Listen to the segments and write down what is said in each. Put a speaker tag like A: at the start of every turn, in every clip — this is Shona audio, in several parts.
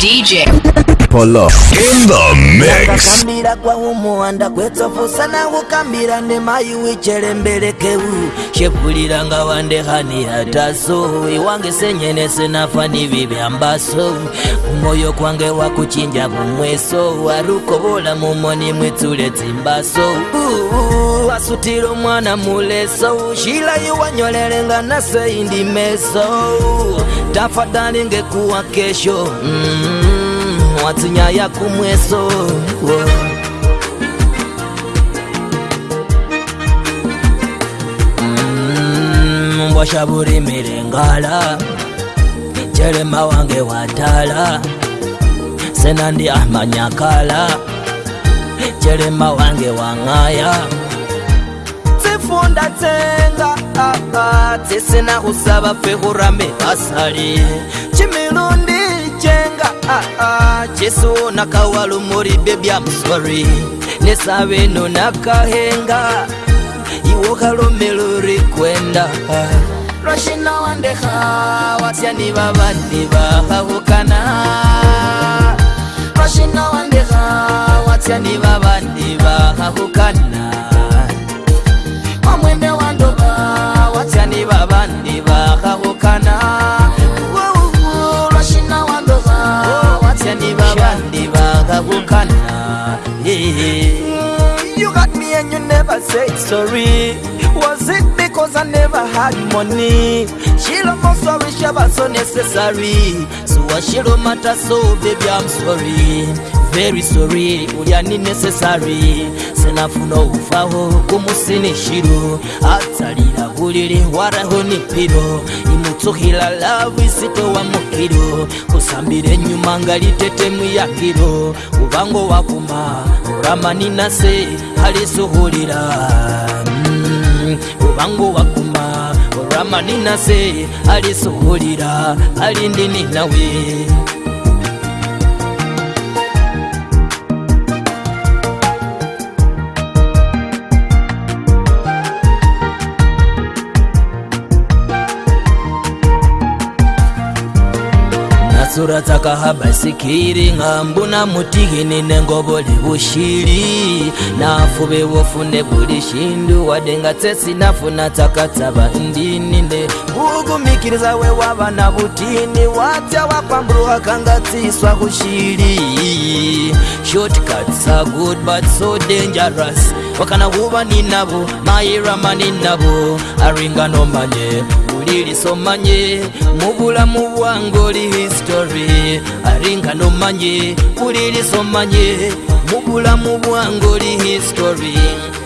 A: DJ
B: Polo in the mix.
A: Kamira kwa umu anda kwetso fusa na ukamira ne mayu ichere mbere kewu. Shepuli ranga wande hani hataso. Iwange senyene sinafani vive ambaso. Umoyo kwange wa kuchinja bumweso. Waruko bola mumoni mwitule timbaso. Wasutiro mwana muleso. Shila iwanyolele nga nase indi meso. Tafadhali ngekuwa kesho. Mm watsi nyaya kumweso mm, mbwasha vurimile ngala jelema wange watala senandi amanyakala jelema wange wang'aya tsifunda tsenga ah, ah, tsisina usava fehurame vasalie jesu nakawalumuri bebya musori nesawe no nakahenga iwokalomeluri kwenda lwashina wandeha wasyani vavani vahahukana lwashina wandeha wasyani vavani vahahukana mamwene wandova wasyani vavani vahahukana wa Eh, eh. You got me and you never never said sorry. Was it because I never had money? She don't know sorry, she was so necessary. So what she don't matter, so baby, I'm sorry. Very sorry, uliani necessary. Sena funo ufaho, kumusini shiro. Atari Atalira buliri, waraho ni piro. hila love, isito wa mukiro. Kusambire nyuma ngalitete muyakiro. Ubango wakuma, uramani nase, halisuhulira. rubango bakuma ramani nase alisuhurira ni nawe zura tsaka habasikiri ngambuna mutihini nengovoli vushili nafuve wofunde buli shindu wadenga tsesi nafuna tsaka tsava ndini nde kukumikiriza we wava na vutini watya wapamburuwa kanga tsiswa kushili Shortcuts are good but so dangerous. Wakana huba ninabo, mayirama ninabo, aringano manye, uliriso manye, mubulamu bwange oli history. Aringano manye, uliriso manye, mubulamu bwange oli history.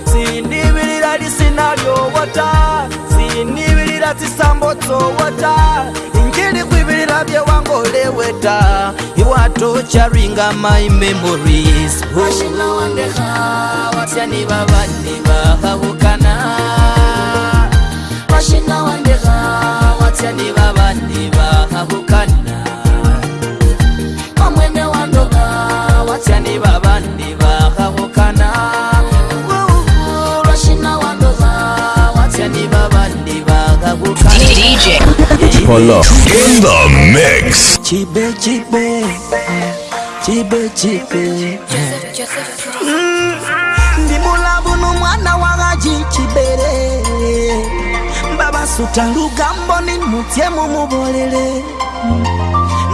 A: Sindibirira lisinalyo wata, tisambo tisambotso wata, injiri kwibirira kuleweta iwatocharinga my memories washingawandeha wasyani vavani vahavukana washingawandeha wasyani vavani vahavukana
C: DJ.
B: Hola. In the mix. Chibe, chibe.
A: Chibe, chibe.
C: Mm-hmm.
A: Ndimulabu no mwana wa gaji chibere. Baba suta lugambo ni mutye mu mubolele.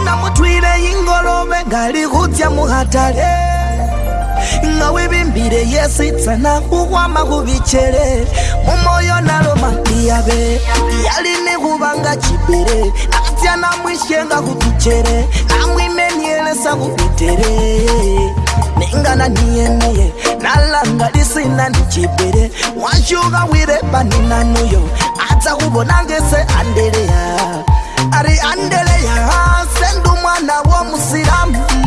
A: Namutwile ingolobe ngali kutya muhatale. ngawibimbile yesitsana kukwama kubichele umoyo nalo matiyabe yalini kubanga chibile natyana mwishenga kutuchele namwimenielesa kubitele ningana niyeniye nalanga lisina nichibile wanchuga wirepani nanuyo atsa kubonangese andeleya ari andeleya sendumwana womusilamu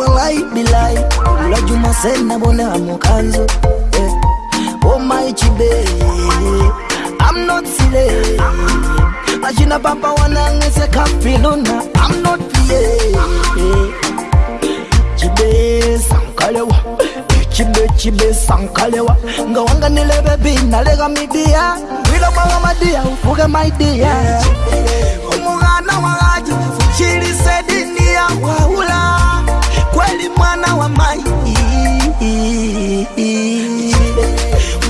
A: walai bilai juma sena bona amukanzo yeah. oh my chibe i'm not silly ajina baba wanangese kafilona i'm not play chibe sankalewa chibe chibe sankalewa nga ngawanga nilebe binalega midia wila mwaga madia ufuge maidia umugana wagaji fuchirise dini ya waula kweli mwana wa mai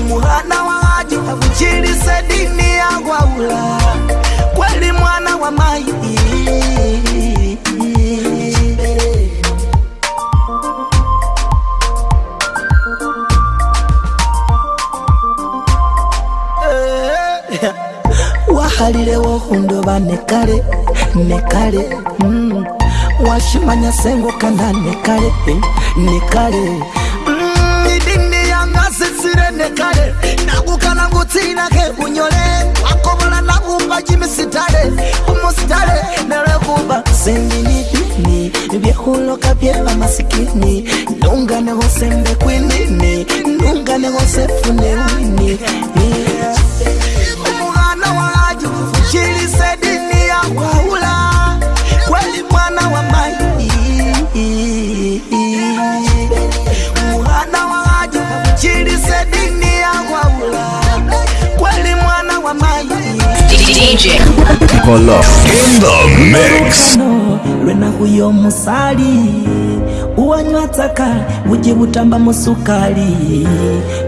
A: muhana wa aji avuchilise dini yangwaula kweli mwana wa mai wahalile wohundo banekale nekale mm. wachimanya sengo kanda nekale eh, nekale midindi mm, yanga sisire nekale nagukana ngutsinake unyole akobola nagumba chimisitale umusitale nalwekuba sendinidini vyekhuloka vyeva masikini nunga nehosembe kwinini nunga nehosefune wini yeah. DJ
B: Kolo in the mix
A: lwena huyo musali uwanywa taka buje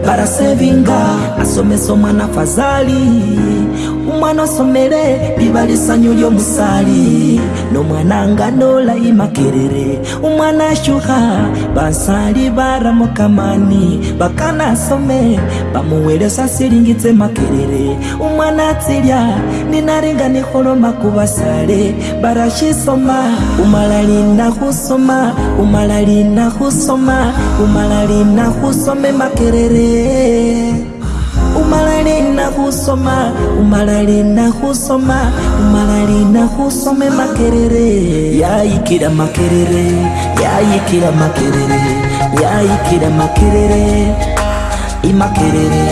A: barasevinga asomesa omwana fazali omwana osomere liba lisanyu lyomusaali nomwana nga nolayimakerere omwana ashuha basaali bara mukamani bakana asome bamuwere sasilingitse makerere omwana atsilya ninalinga niholoma kubasale barashisoma umalalina husoma umalalina husoma umalalina husome makerere umalalina khusoma umalalina khusoma umalalina khusome makerere yayikila makerere yayikila makerere yayikila makerere imakerere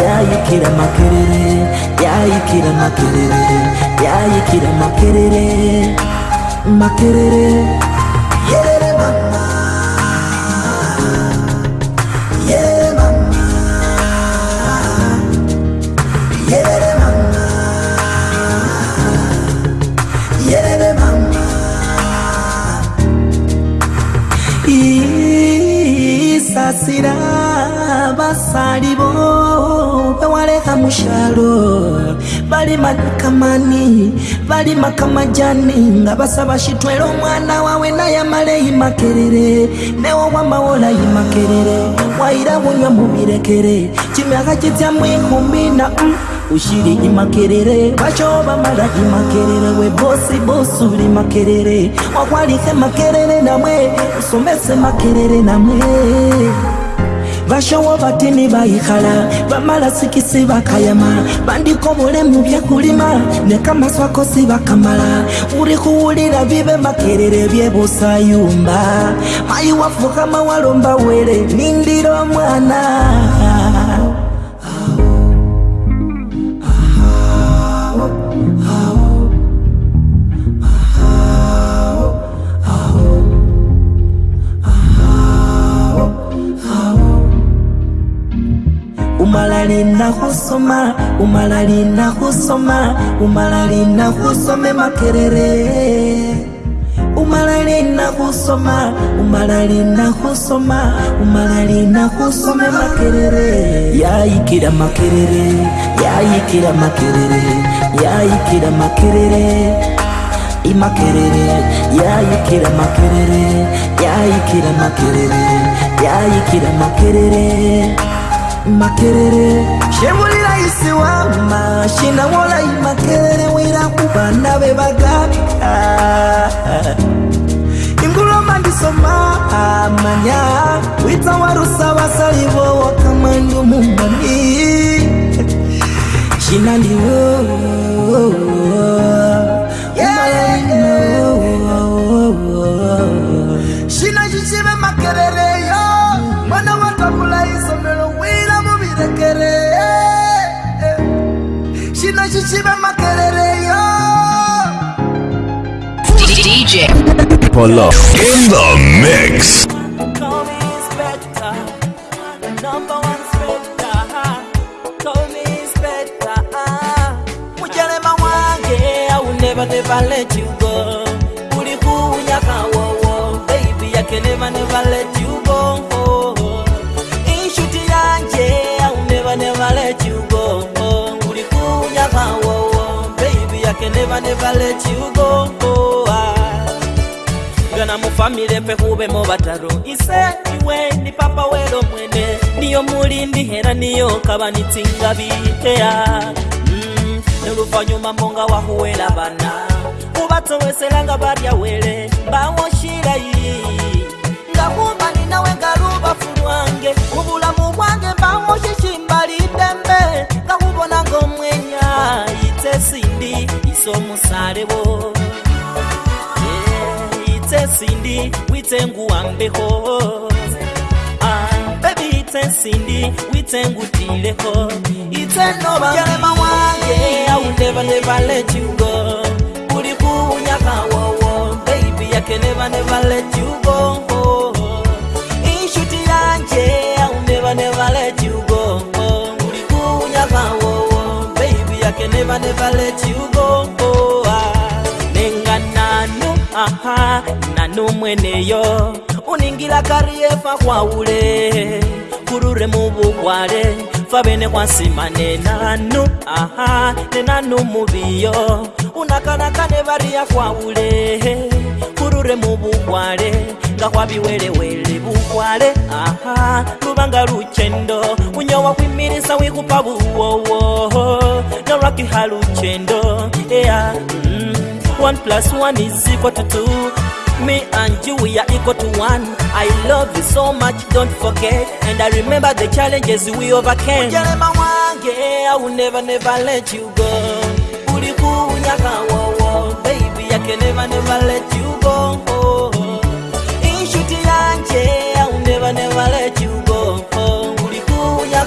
A: yayikila makerere yayikila makerere yayikila makerere makerere balibo bewaleka mushalo bali makamani bali makamajani nga basaba shitwela omwana wawe naye amale imakerere newowamawola imakerere waira bunywa mubirekere kimyaka kitya mwikumi na mm. ushiri imakerere bachobamala imakerere we bosi bosi uli makerere wakwalike makerere namwe usomese makerere namwe, Usome makerere namwe. bashawo batini bayikala bamala sikisi bakayama bandika obulemu byekulima nekamaswako si bakamala buli kuwulira bibe makerere byebusayumba ayiwafuka mawalomba were nindira mwana lina kusoma umala lina kusoma umala lina kusome makerere umala lina kusoma umala lina kusoma umala lina kusome makerere yayikira makerere yayikira makerere yayikira makerere imakerere yayikira makerere yayikira makerere yayikira makerere, ya ikira makerere. makerere. cebulilaisiwa mashinda wolai makelele wiraku bana be bagaa ah, inguloma ndisoma amanya wita warusa wasalivo wakamandu mumbani cinandiwo oh, oh, oh.
C: DJ Polo in
B: the mix
A: Never, never let you go. baby never, never let you. vake nevane valeci ugogoa ah. gana mufamile pehuvemo vataro ise iwe ni papa welo mwene niyo mulindi hera niyo kava nitsinga vikea ah. neluvanyuma mm. monga wahuwela vana kuvatsoweselanga varya wele mbawo shilai ngahumbani nawe ngaluvafu lwange uvulamu bwange mbawo shishimbali dembe somusarewo itse sindi witsengu wambeho ah, bebi itse sindi witsengutileho itse nobaalema wange awundebanevalejugo kuli kuunyaka wowo beibi yakenebanevalejugo inshuti yanje awundebanevalejugo vake nevane valeti ugongoa oh, ah. nenga nanu aha nanu mweneyo uningila kariye fakwaule kurure muvugwale favene kwasimane nanu aha nenanu muviyo unakanakane variya kwaulee kurure mu bugwale nga kwabiwelewele bugwale aha lubanga lucendo unyowa kwimilisa wikupa buwowo nolwakiha lucendo eya mm, Me and you, we are equal to one. I love you so much, don't forget. And I remember the challenges we overcame. I will never, never let you go. can never never let you go Inshuti yanje I will never never let you go Ulikuja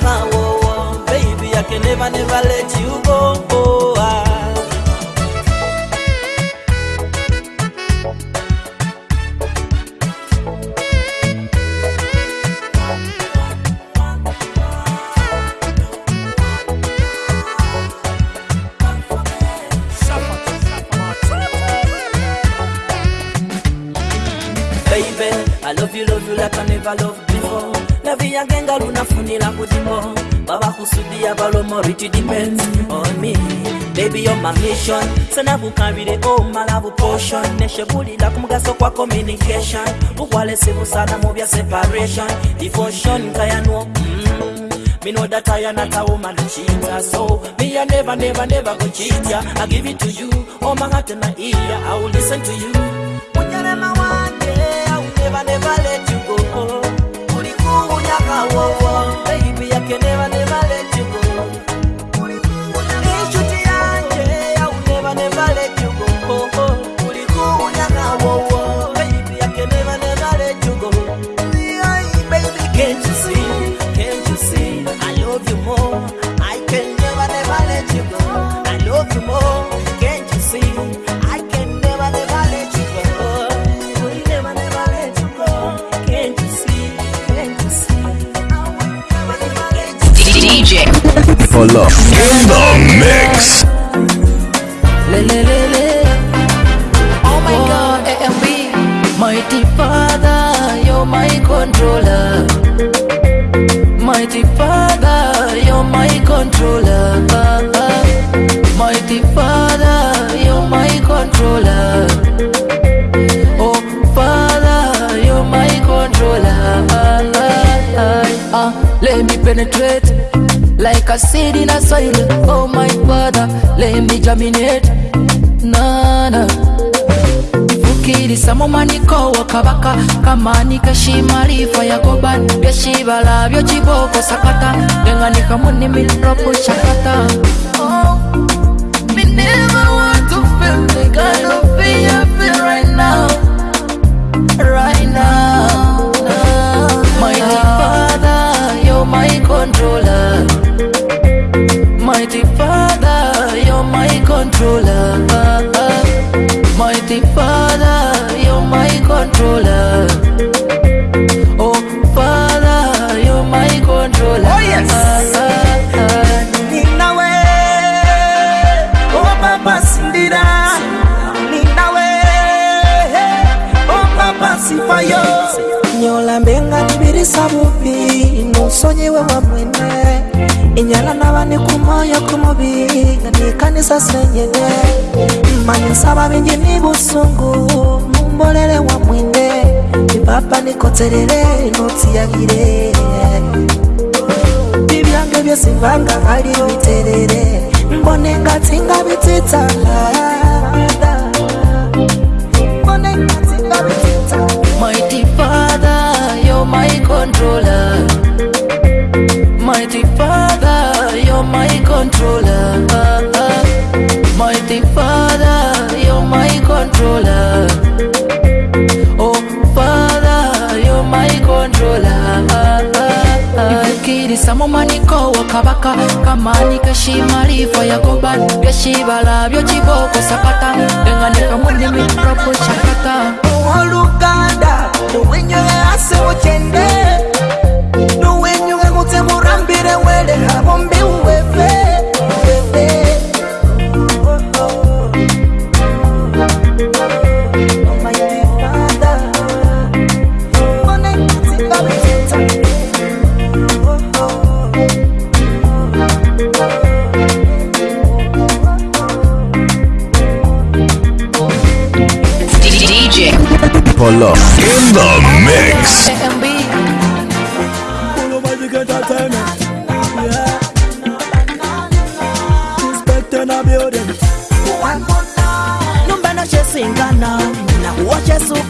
A: Baby I can never never nakusudia balomori it depends on me Baby, you're my mission Sana vukarire oh my love buli la kumugaso kwa communication Ukwalese sana mu bya separation Devotion kayanwo mm. Me know that I am not a woman cheater So me I never, never, never go cheat ya I give it to you, Oh my heart and my ear I will listen to you Unyarema one day, I will never, never let you go Kuliku unyaka wowo
C: DJ.
B: Follow. In the mix.
C: Le, le, le, le.
D: Oh my oh, God, AMB. Mighty Father, you're my controller. Mighty Father, you're my controller. Mighty Father, you're my controller. Oh, ah, let me penetrate like a seed in a soil. Oh my father, let me germinate. Nana kukkiriza mu manikowo kabaka kamanika shimalifa yagoban byeshibala byokibooko sakata ngeŋanika mu nimiropo shakata Controller Mighty Father, you're my controller. Mighty Father, you're my controller.
A: Oh, Father, you're my controller. Oh, yes. Ninawe, oh, Papa Sindira. Ninawe, oh, Papa Sifayo. Nyola mbenga tibirisa bubi, inusonyewe wa mwene. inyala n'abandi ku moyo ku mubiri ni kanisa senyenge manye nsaba bingi ni busungu mumbolele wa mwine ipapa nikoterere notiyagire ibyange byesimvanga ari biterere mbone ngatinga bititala Mighty Father,
D: you're my controller. Mighty Father. you're my controller. Uh, uh. Mighty Father, you're my controller. Oh, Father, you're my controller. Uh, Ibikirisa mu maniko oh, wa kabaka kamanika shimalifa ya goban byashibala byokiboko sakata
A: enganika mu ndimi propo chakata owooluganda tuwinyoye asewo kyende nge murambire wele habombi uwefe
B: Polo in the mix.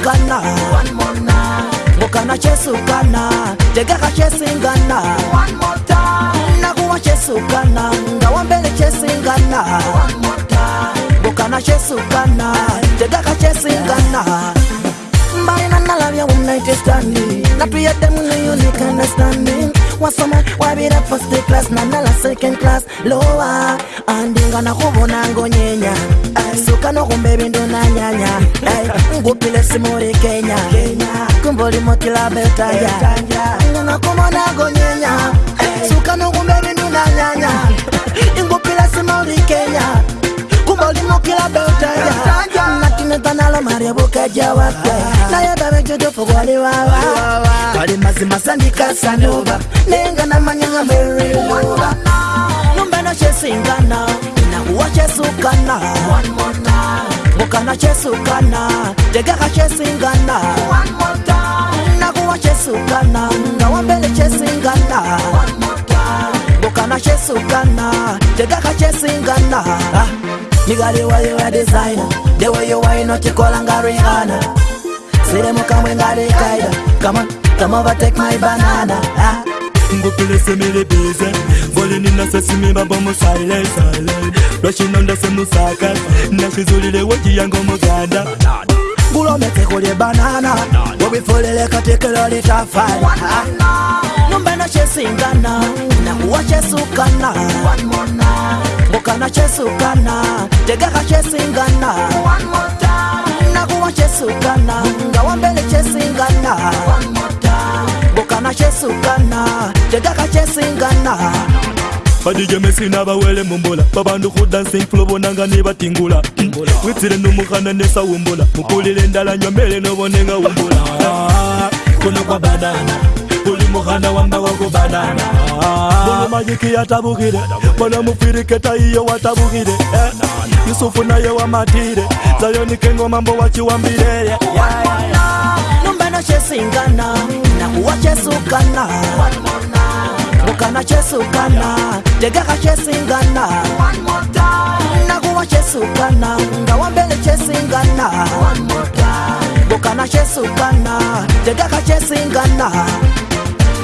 A: kana ngokana cesukana tegeka cesingana nakuwa cesukana nga wambele cesingana ngokana cesukana tegeka cesingana mbaina nalavya united stand natuyedemu nuyunikana standing wasoma wabira first class nandala second class lowa andingana kubona ngonyenya suka nokumba ebindu nanyanya ngupile simuri kenya kumbo limotila betaya ndingana kubona ngonyenya suka nokumba ebindu nanyanya ngupile simuri kenya kumbo limotila betaya naryobukejawaka nayebebenjojo fogwaliwawa kali mazimasa ndikasanuba ninga namanyanga miriwa numbeno cesingana inakuwa cesukana mukana cesukana tegeka cesingana nakuwa cesukana nga wambele cesingana mukana cesukana tegeka cesingana ah nigga the way you a designer The way you wine out, you call and got Rihanna See them come when got the kaida Come on, come over, take my banana ah. Mbukule se mi libize Voli nina se si mi babo mu silent, silent Rushing on the se mu saka Na si zuli le weji yango mu ganda Gulo me te kulie banana Wobi fulile katikilo li chafala ah. What's kumbe na xisingana nakuwa xesukana mbukana xesukana tekeka xesingana nakuwa xesukana nga wambele xesingana mbukana xesukana tekeka xesingana badj mesina bawele mumbula babandu ku dancing flo bonanga ni batingula witsile numuhana nesawumbula mukulile ndalanywa mbele nobonenga wumbula kuno kwa badana buli muhana wamba wokufanana buli majiki yatabuhile bona mufiriketa iyo watabuhile yusufu naye wamatile kengo mambo wachiwambile numbeno chesingana nakuwa chesukana mukana chesukana tegeha chesingana nakuwa chesukana ngawambele chesingana One more time. bokana chesukana tegaka chesingana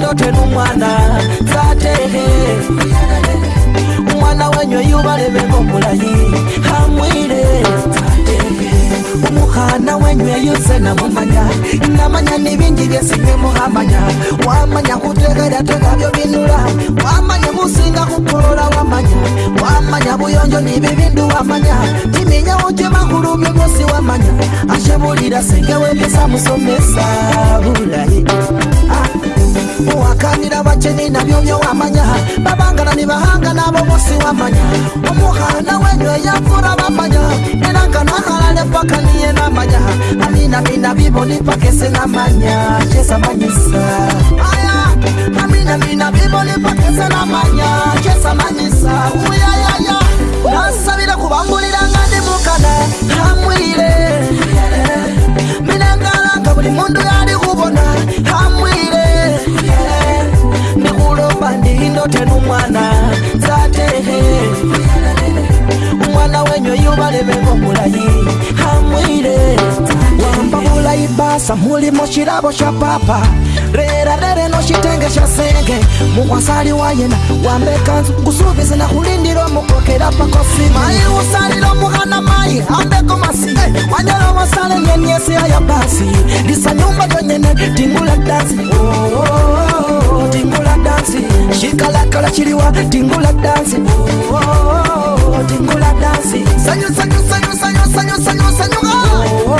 A: ndotera umwana zatehe umwana wenyu yubarebeko mulayi hamwire umuhana wenyu yeyuse namumanya namanya nibingi byesinyemuhamanya wamanya kutegera tegabyo binula wamanya musinga kukulola wamanya wamanya buyonjo nibi bindu wamanya timinya ucimahulumyo byosi wamanya ashebulira senge wepesa musomesa bulayi uwakanira abakeni nabyo byowamanya babangana nibahanga nabo bosi wamanya omuhana wenywe yavura bamanya era nga nahalale paka niye namanya amina mina biboni paka ese namanya kyesa manyisa amina mina biboni paka ese namanya kyesa manyisa uyayaya nasabira kubangulira nga ndimukana hamwire minangalanga buli mundu yali kubona ndote numwana zatehe umwana wenyu yubalemengomulayi hamwire za mula ibasa muli moshirabo sha papa rere no noshitenge sha senge mukwasali wayena wambekanzu kusubiza na kulindila omukokela pakosi mai usalila omukana mayi ambeko masi wanyala wasale nyenyesi aya basi Disa nyumba yonyene tingula dansi oh, oh, oh, tingula dansi shikalakala chiliwa tingula dansi oh, oh, oh, tingula dansi sanyo sanyo sanyo sanyo sanyo sanyu sanyu oh, oh,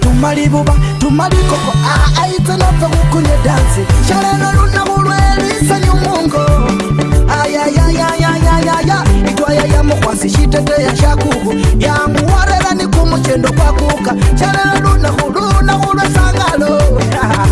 A: tumalibuba tumalikoko aitsenafe kukunye dansi shalelo lunamulwelisanyu mungo ayayayayayaya itwayaya mukwasi shiteteya shakuku yamuwarelani kumuchendo kwakuka shalelo lunahulunahulwe sangalo yeah.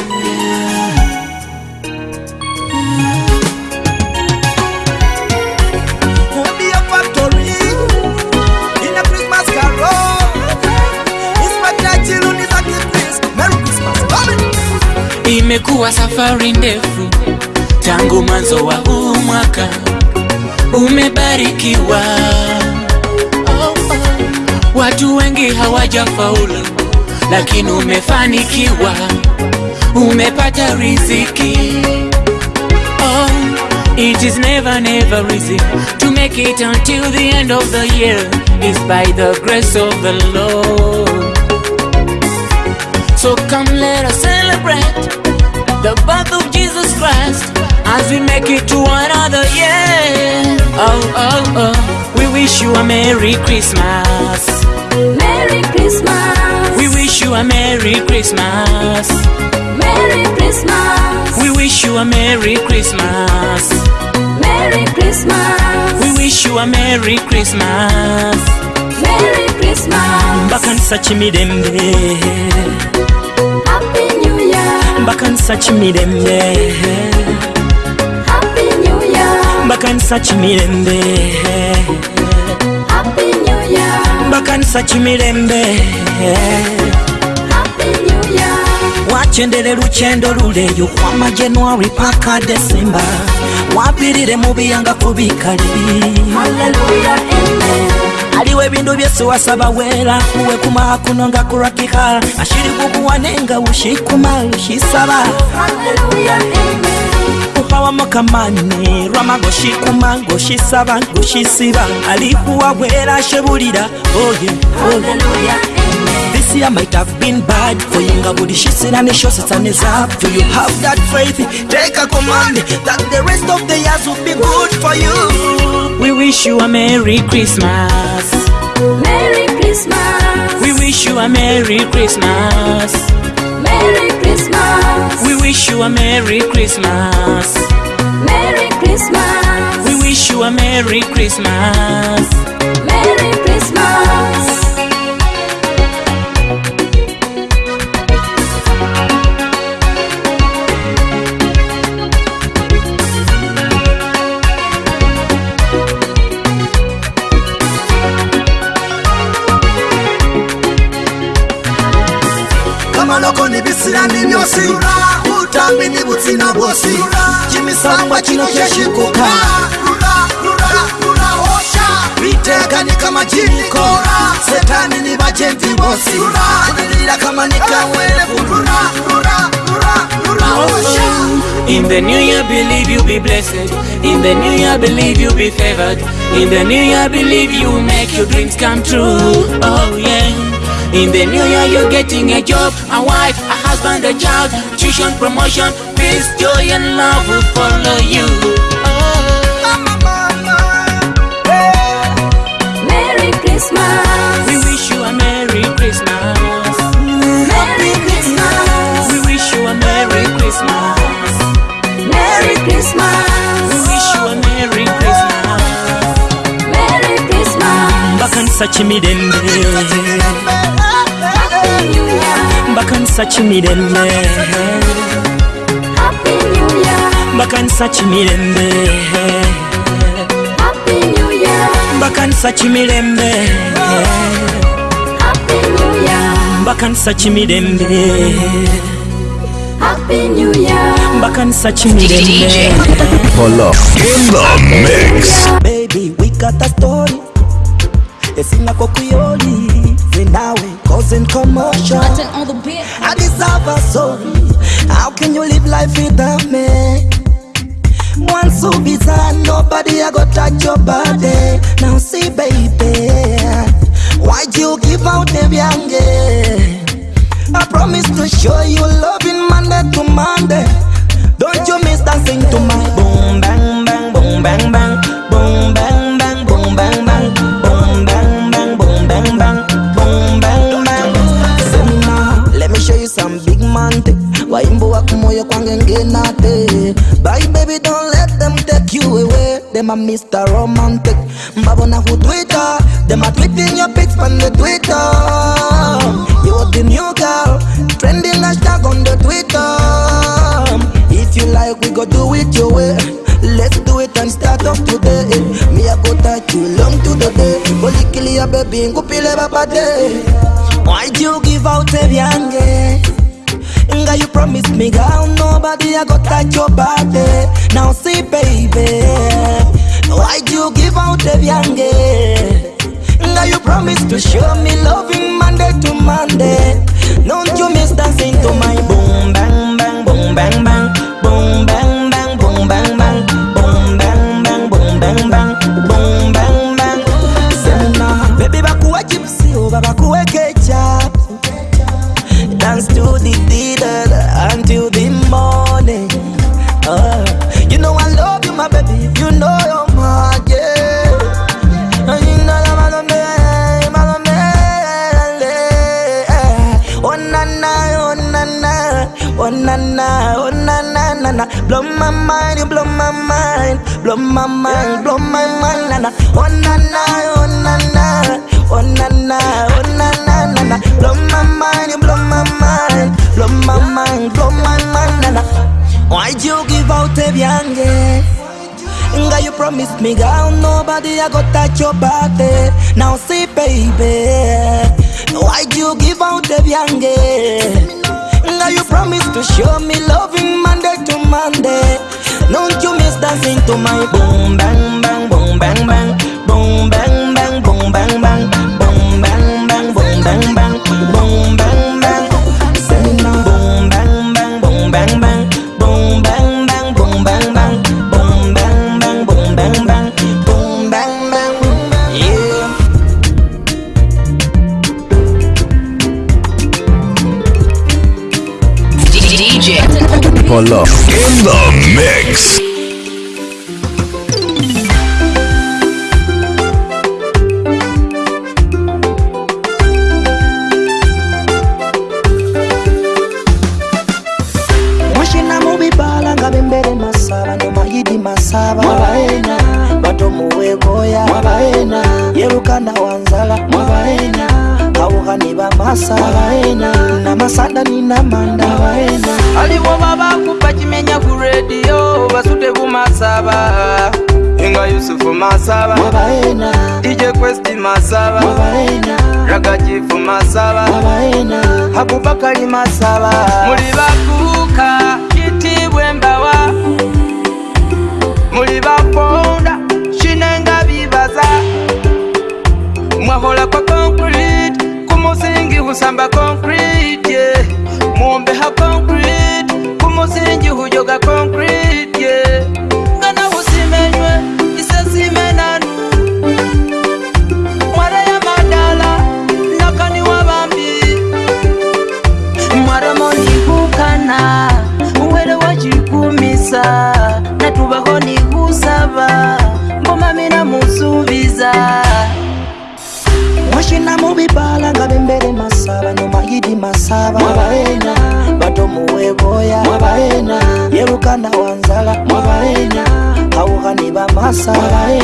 E: kuwa safari ndefu tangu mwanzo wa huu mwaka umebarikiwa. Watu wengi hawajafaulu, lakini umefanikiwa, umepata riziki. Oh, it is never never easy to make it until the end of the year is by the grace of the Lord. So come let us celebrate the birth of Jesus Christ, as we make it to another year. Oh, oh, oh, we wish you a Merry Christmas. Merry Christmas. We wish you a Merry Christmas. Merry Christmas. We wish you a Merry Christmas. Merry Christmas. We wish you a Merry Christmas. Merry
D: Christmas.
E: Bakansa chimirembe.
A: mbakanisa kimirembe mbakanisa kimirembe mbakanisa kimirembe wakendere lukyendo luleyo kwa majanuari paka desemba wabirire mubiyanga kubikali haleluya amen aliwe bindu byesu wasabawela uwe kumakunonga kulwakika ashili kukuwanenga ushikuma ushisaba kuhawa mukamani lwamagoshikuma goshisaba goshisiba alikuwa bwela ashebulila oye This year might have been bad for you, but this year I'm sure Satan is up. Do you have that faith? Take a command that the
E: rest of the years will be good for you. wish you a Merry Christmas. Merry
F: Christmas.
E: We wish you a Merry Christmas. Merry Christmas. We wish you a Merry Christmas. Merry Christmas. We wish you a Merry Christmas. Merry Christmas.
A: vosi utambi ni vutsina vosi chimisangwa chino chexikuka viteka ni kamajiniko setani ni vajenzi vosi kulila kama ni kawelevu
E: In the new year, believe you'll be blessed. In the new year, believe you'll be favored. In the new year, believe you'll make your dreams come true. Oh, yeah. In the new year, you're getting a job, a wife, a husband and child Tuition, promotion, peace, joy and love follow you
F: Merry Christmas We wish
E: you a Merry Christmas Merry Christmas We wish you a Merry Christmas Merry Christmas We wish you a Merry Christmas Merry Christmas
A: Bakansa chimidende bakansakimirembe bakansakimirembe bakansakimirembe bakansakimirembe Happy New Year. DJ.
B: Polo. In
A: the a kokuyoli. moving that way, causing commotion.
D: I, deserve a
A: sorry. How can you live life without me? One so bizarre, nobody I go touch your body. Now see, baby, why'd you give out the young? I promise to show you loving Monday to Monday. Don't you miss dancing to my boom bang bang boom bang bang boom bang bang boom bang bang boom bang bang boom bang bang. and get naughty Bye baby, don't let them take you away Them a Mr. Romantic Babona who Twitter Them a tweeting your pics on the Twitter You are the new girl Trending hashtag on the Twitter If you like, we go do it your way Let's do it and start off today Me a go touch you long to the day Holy kill ya baby, ngupile babade Why'd you give out a yange? longer you promised me Girl, nobody I got like your body Now see baby Why'd you give out the yange? Girl, you promised to show me loving Monday to Monday Don't you miss dancing to my boom bang bang boom bang bang Boom bang bang boom bang bang Boom bang bang boom bang bang Boom blow my mind, blow my mind, na na. Oh na na, oh na na, oh na na, oh na na na na. Blow my mind, you blow my mind, blow my mind, blow my mind, na na. Why'd you give out a byange? Nga you promised me girl, nobody I got touch your body. Now see baby, why'd you give out the byange? Now you promised to show me loving Monday to Monday don't you miss dancing to my boom bang bang boom bang bang boom bang bang boom bang bang boom bang bang boom bang bang boom bang bang Say now boom bang bang boom bang bang boom bang bang boom bang bang boom bang bang boom bang bang boom bang bang
C: yeah DJ
B: Pull up
G: masala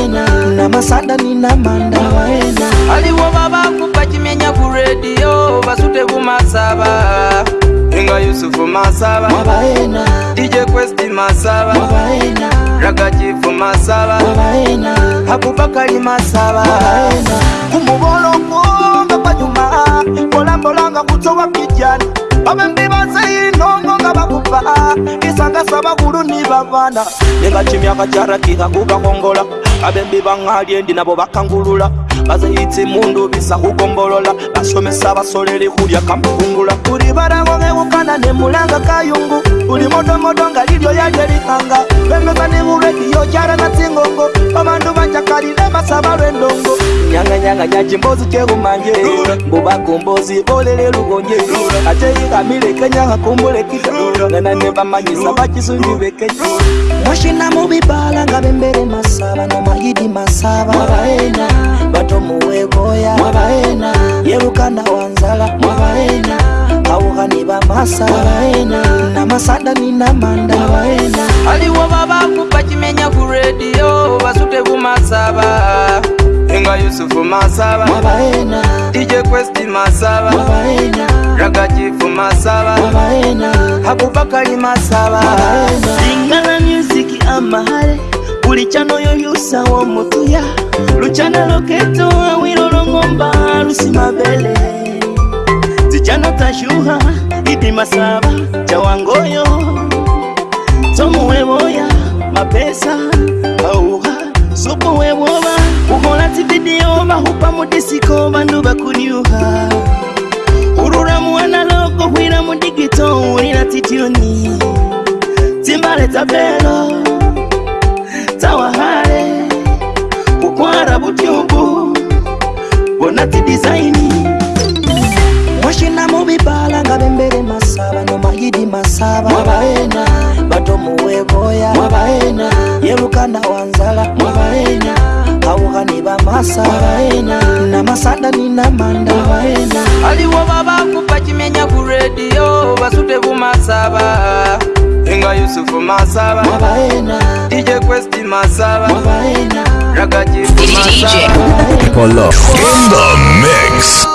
A: na masada ni na manda waena
G: aliwo vavakupa chimenya kuredio vasute kumasava inga yusufu masava wavaena dije kwesti masava wavaena ragachifu masava wavaena akupakali masava wavaena
A: kumuvolongo nga pa nyuma mbolambolanga kutsowa kijani vamembi vaseinoni ngaba kupa isanga saba kulu ni bavana nga chimya kachara kika kuba kongola abembi bangali endi nabo bakangulula bazayitsi mundu bisa kugombolola basomesa basoleri kulya kampungula kuri barango ng'ebukana ne mulanga kayungu buli modomodo nga liryo yalyo erikanga lwemeba ne bulwekiyo kyala natsingongo abandu bacakalile basaba lwendongo nyanganyanga nyacimbozi cyebumanje mbubakumbozi bolele lubonje ate ikamile kenyaha kumbule kita nganane bamanyisa bacisunji bekenya mushina mubibala nga bembere masaba nomayidi masaba mwabaena bato muwekoya mwabaena yebukana wanzala mwabaena aogane ba masaaena na masada ni na manda waena aliwo babakupa cimenya
G: kuredio basute bumasaba enga yusufu masaba mabaena dije kwesti masaba mabaena raga cifu masaba
A: mabaena abubakari masaba singana miziki amahare buli canoyo yusa womutuya lucana loketo awilolongomba lusimabele zijana tashuha idi masaba jawangoyo tomuweboya mapesa auha supuwebwoba uhola tividiyo bahupa mudisiko bandu bakuniuha hurura muanalogo hwira mudigito ulila titioni timbale tabelo tawahale bukwara butyubu bonati design mubibala ngabembere masaba nomagidi masaba mwabaena batomuweboya mwabaena yelukanda wanzala mwabaena kawuhani ba masaaena na masada nina manda mwabaena aliwo babaku bacimenya kuredio basute
G: bumasaba inga yusufu masaba mwabaena dije kwesti masaba mwabaena ragaji masaba
B: In the mix.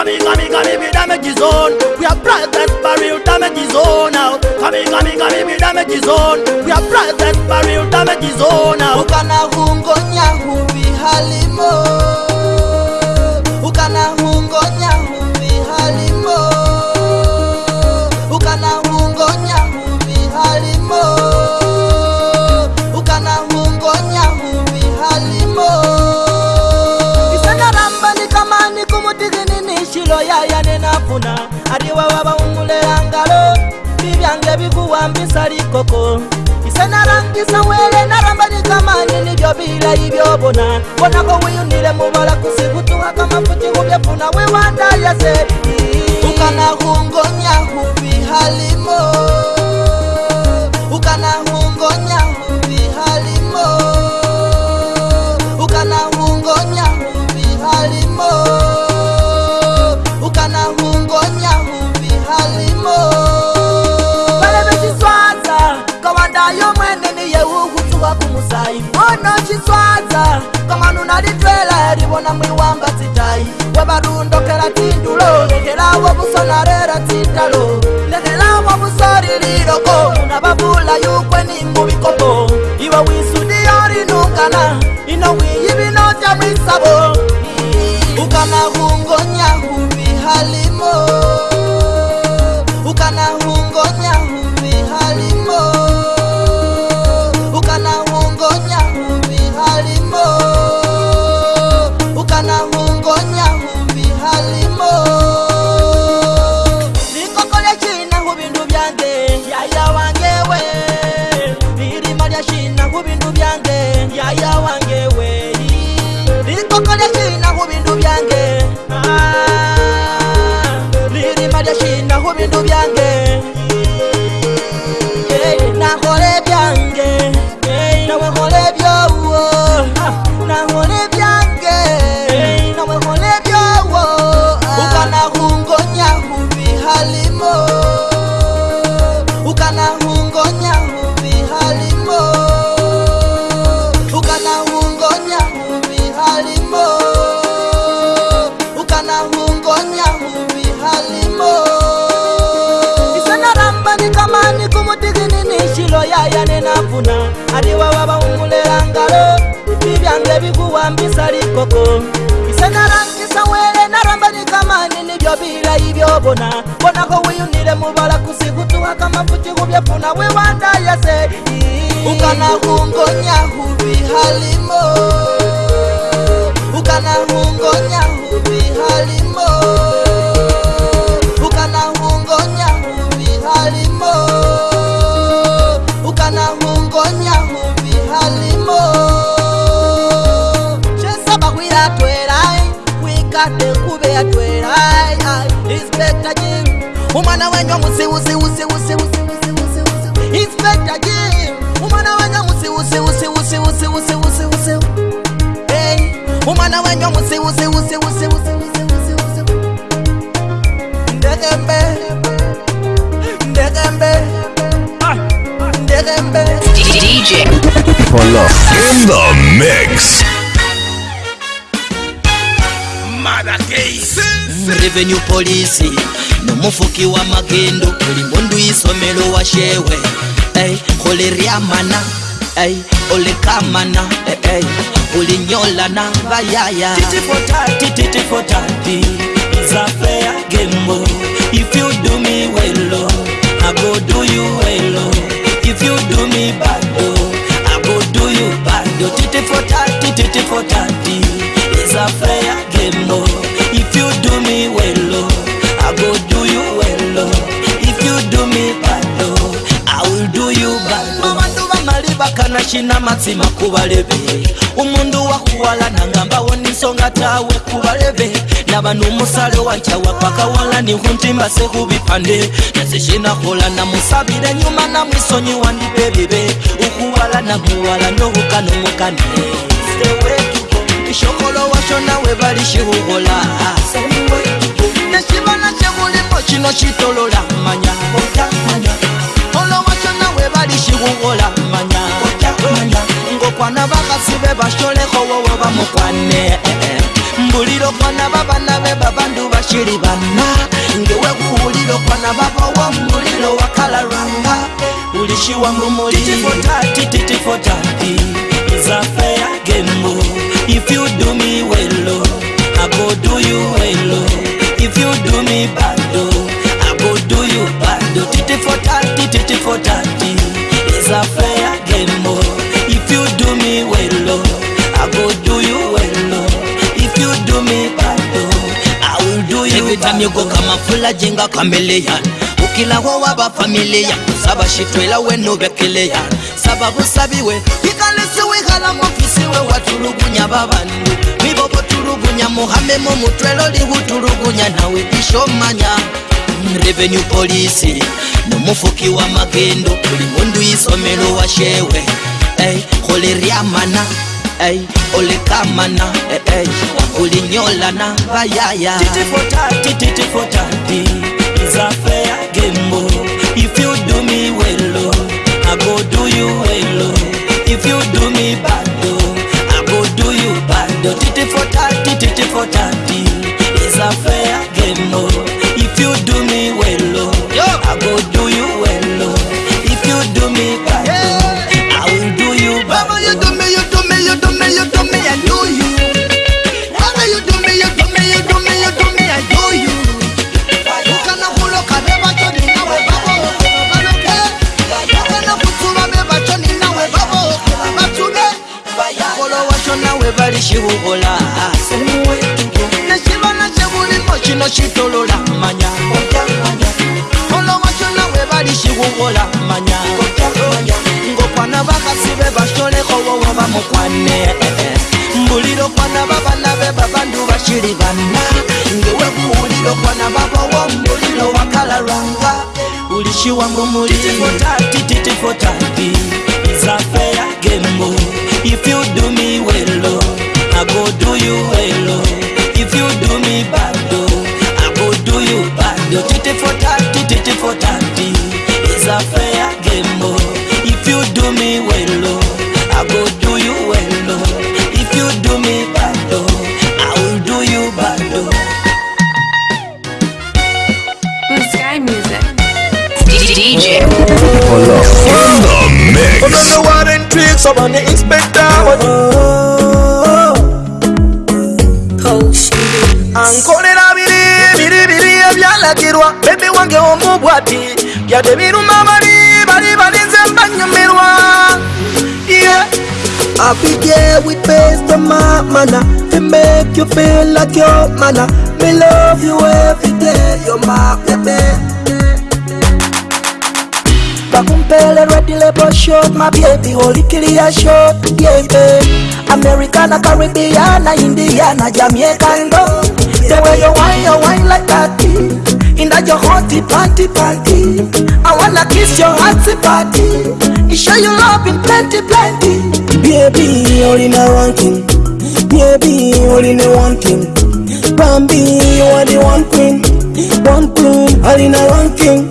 A: Kami kami kami mi damage zone. We are brothers, but real damage zone now. Kami kami kami mi damage zone. We are brothers, but real damage zone now. Ukana hungo nyahu vihali. nabikuwambisa likoko ise narambisa wele naramba nikamanye nibyo bilayi byobona bonako wiyunile mubala kusikutuhaka mafuti hubyefuna we wandaya seii ukanahungonyahubihalimo kuvadza kamwanuna litwela livona mwiwamba citayi wevarundokela tindulo lekelavo vusonarera tindalo lekelavo vusolililoko muna vavula yukweni mbuvikopo iwe wisudiyo rinungana babona bona ko wiyunile mubala kusikutuha kamafuci kubyafuna wiwanda yase ukanakungonya hubi halimo ngade kube yadwela inspekta jim umwana wenyu musi usi usi usi usi inspekta jim umwana wenyu musi usi usi usi usi usi usi usi hey umwana wenyu musi usi usi usi usi usi usi usi
C: ndegembe ndegembe ndegembe DJ
B: for love in the mix. mara keisi
A: revenue polisi mufuki wa magendo kuli mbondu olimbondu wa shewe hey, koleryamana hey, olekamana hey, hey. nyola ulinyolana bayaya titifotati titifotati fair gembo if you do me well i go do you well if you do me bad i go do you bad bado titifotati titifotati zafea them, If you do me well, oh, I go do you well, oh. If you do me bad, oh, I will do you bad, oh. bakana kina mazima kubalebe umundu wakuwala nangambawo ninsonga tawe kubalebe nabano omusale wancawa pakawala nihuntimbase kubipande nazishinakola namusabire nyuma namwisonyiwa ndipebibe ukuwala namuwala nohukana omukane kyo nawe bali kihubula nekibala kyebulimo kino kitolola manya olowa kyo nawe bali kihubula manya ngokwana bakasi be basolehowowo bamukwane mbulira okwana babana be babandu bakiri bana ngewekuwulira okwana babowo mbulira owakala lwanga ulikiwa mumuli titifotati titifotati izafeya gembu If you do me well, oh, I go do you well, oh. If you do me bad, oh, I go do you bad, oh. Titty for tatty, titty for tatty. It's a friend. kama fula jenga ukila wa waba familia saba shitwela weno bekeleyani saba busabiwe ikalesi wihala mufisiwe watulugunya babandu mibobo tulugunya muhamemo mutwelo lihutulugunya nawe ishomanya revenue police nomufuki wa magendo uli mundu isomelo shewe hey, eh, kholeryamana hey. Ulikamana hey, eh, hey. Ulinyolana bayaya Titi for tati, titi for tati Is a fair game If you do me well oh, I go do you well If you do me bad oh, I go do you bad Titi for tati, titi for tati Is a fair game oh. If you do me mushi wangu muliaeagembo ifyudumiwelo agoduyuwelo ifyudumi bado agoduyu bado titifotati titifotati izafeya gembo ifyudumiwelo summon the inspector. Oh, oh, oh, oh. ankolera biri biri biri ebyalagirwa bebi wange omubwati byadde biruma bali bali balinze mbanyumirwa yeah. I'll be there with best of my manner to make you feel like your manner. Me love you every day, you're my baby pele ready label shot my baby holy clear shot yeah babe Americana, Caribbeana, Indiana, Jamaican girl The way you wine, you wine like that In that your hotty party party I wanna kiss your hotty party You show you love in plenty plenty Baby, you're in a ranking Baby, you're in a ranking Bambi, you are the one queen One queen, all in a ranking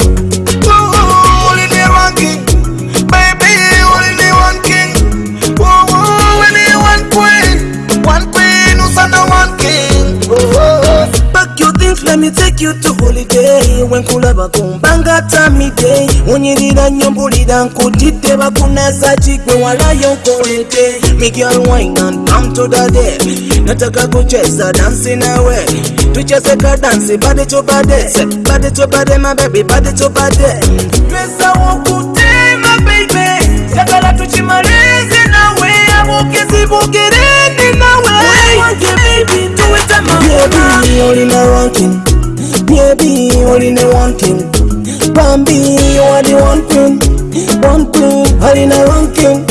A: let me take you to holiday wenkulaba kumbanga tamiday unyirira nnyo mbulira nkutidde bakunaza kigwe walayo nkowete migal winan amtodade nataka kucheza dansi nawe tucheze ka dansi bade tobade bade tobade mabebi bade tobade twesawokutimabaibe jagala tucimalizi nawe abukizibugirindi nawe Baby, only no one thing Baby, only no one thing Bambi, you are the one thing One thing, only no one thing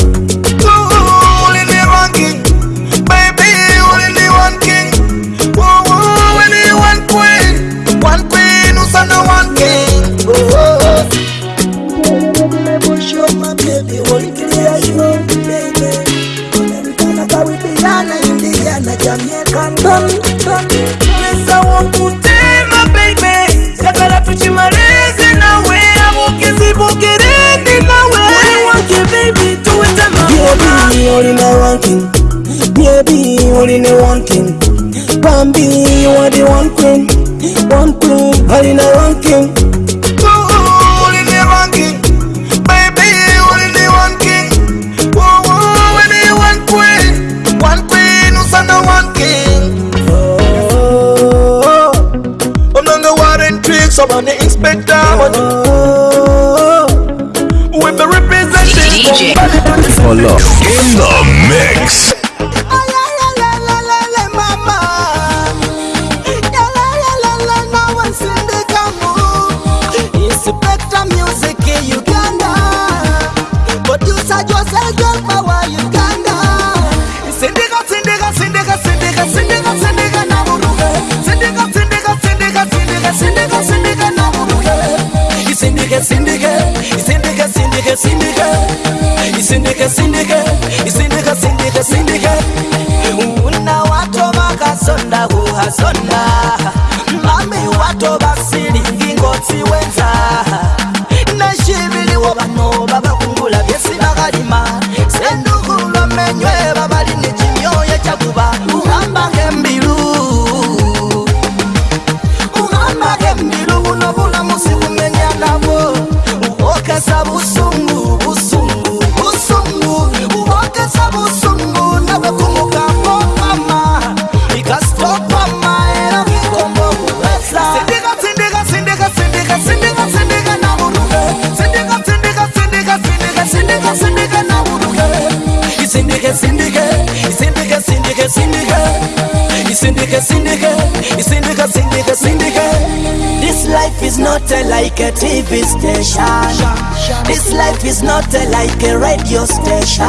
A: TV station This life is not like a radio station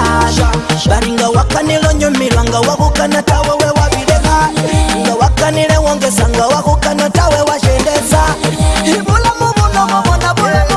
A: Baringa wakanilo nyomilo nga wakukana tawewe wabideka Nga wakanile wongesa nga wakukana tawewe washendeza Ibula mubu no mubu na bula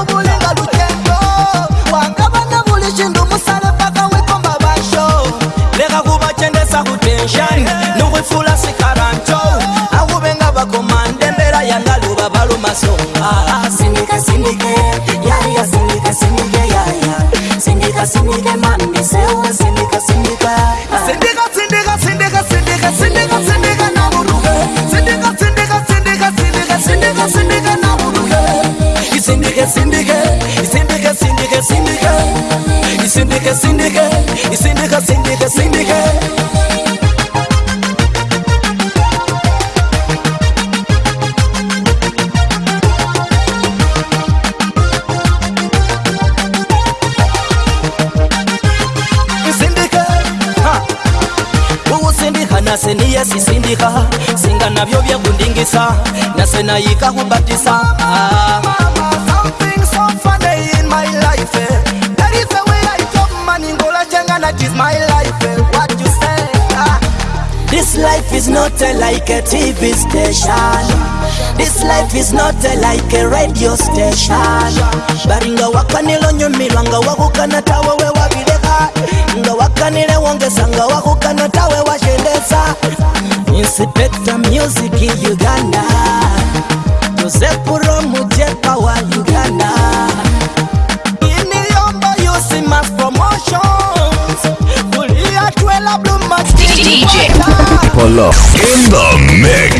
A: sindike sindike isindike sindike sindike nase niyesisindika singa navyo vyakundingisa nase nayikahumbatisa ah. a, like a TV station. This life is not like a radio station. Baringa nga wakanilo nyumirwa nga wakukana tawa we wabideka. nga wakanile wongesa nga wakukana tawa washendesa. Inspector Music Uganda Joseph Romu Jepa wa Uganda Iniliomba Yusi Mass Promotions Kulia
C: Twela Blue Max DJ
B: Malone in the mix.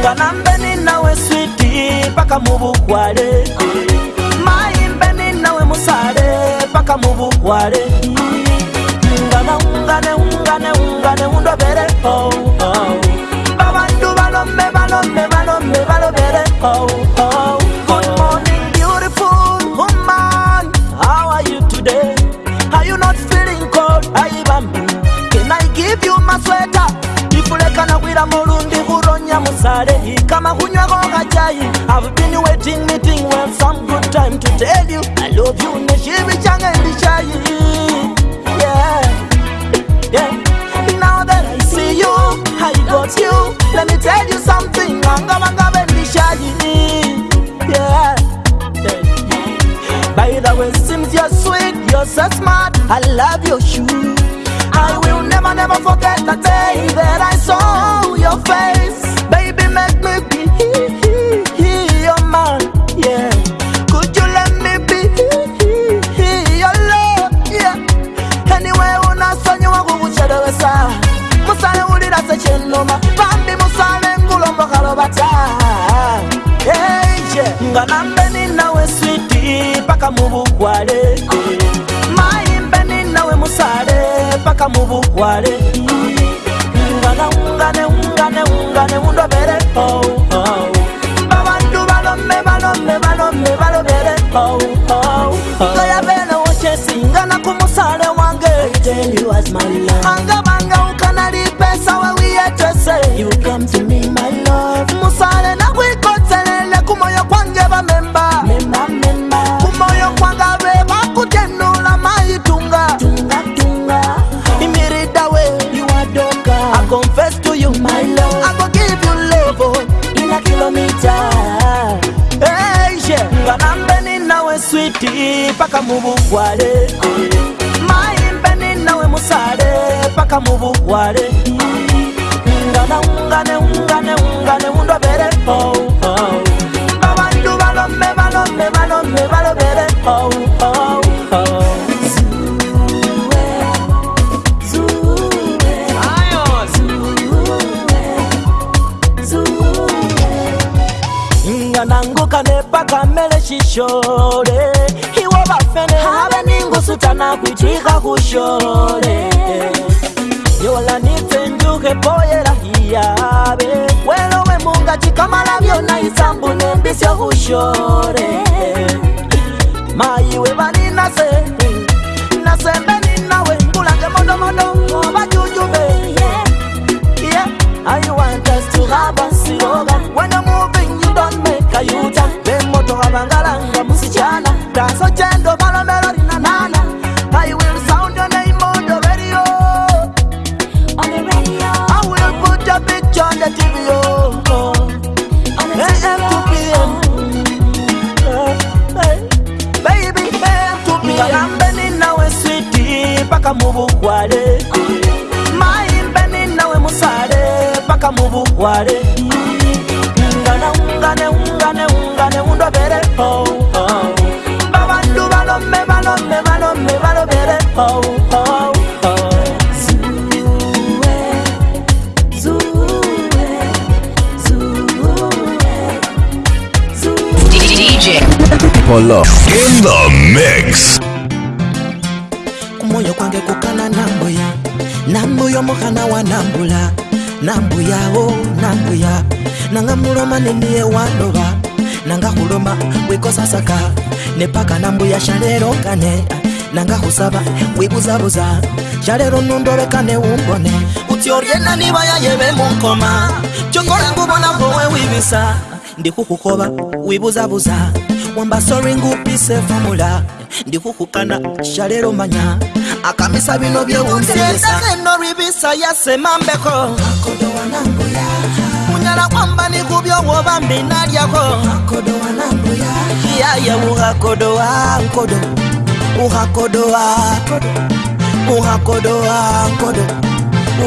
A: ngalambe ninawe switi paka mubukwale mayimbe ninawe musale paka mubukwale ngana ungane ungane ungane undobereko oh, oh. babantu balombe balombe balombe balobereko oh, tell you I love you na shiri chang and the shy Yeah, yeah Now that I see you, I got you Let me tell you something Anga manga ben the shy Yeah, yeah By the way, seems you're sweet, you're so smart I love your shoes I will never, never forget the day that I saw your face What is ngana mbeni nawe switi paka mubugwale mai mbeni nawe musale paka mubugwale ngana ungane ungane ungane undobere po oh, oh. babandu balome balome balome balobere po oh, oh, oh. chishore iwo vafene have ningusutana kuitwika kushore yola nitenduke poyela hiyave welowe munga chikamala vyona isambu nembisyo kushore maiwe valinase nasembe ninawe ngulange modomodo ovajujube Ayo, I just to have a slogan. When I'm moving, you don't make a U-turn vavangalanga musichana raso chendo valombelo rina nana i will sound your name on the radio on the radio i will put a picture on the tv yo mubugware maimbe ninawe musare paka mubugware oh, Kumoyo kwange kukana nambuya nambuyo muhana wa nambula nambuya o nambuya nanga muloma neniye waloba nanga kuloma wekosasaka nepaka nambuya shalero kane nanga khusaba wibuzabuza shalelo nundolekane wumbone kuti oryenani bayayebe munkoma cyongola ngubona bowe wibisa ndi khukhukhoba wibuzabuza wambasori ngupise fomula ndi khukhukana shalelo manya akamisa bino byewundeeno ribisa yasemambeko unyala kwamba ni kubyo woba mbinalyako yaya wuhakodo wa nkodo urakodoa urakodoa nkodo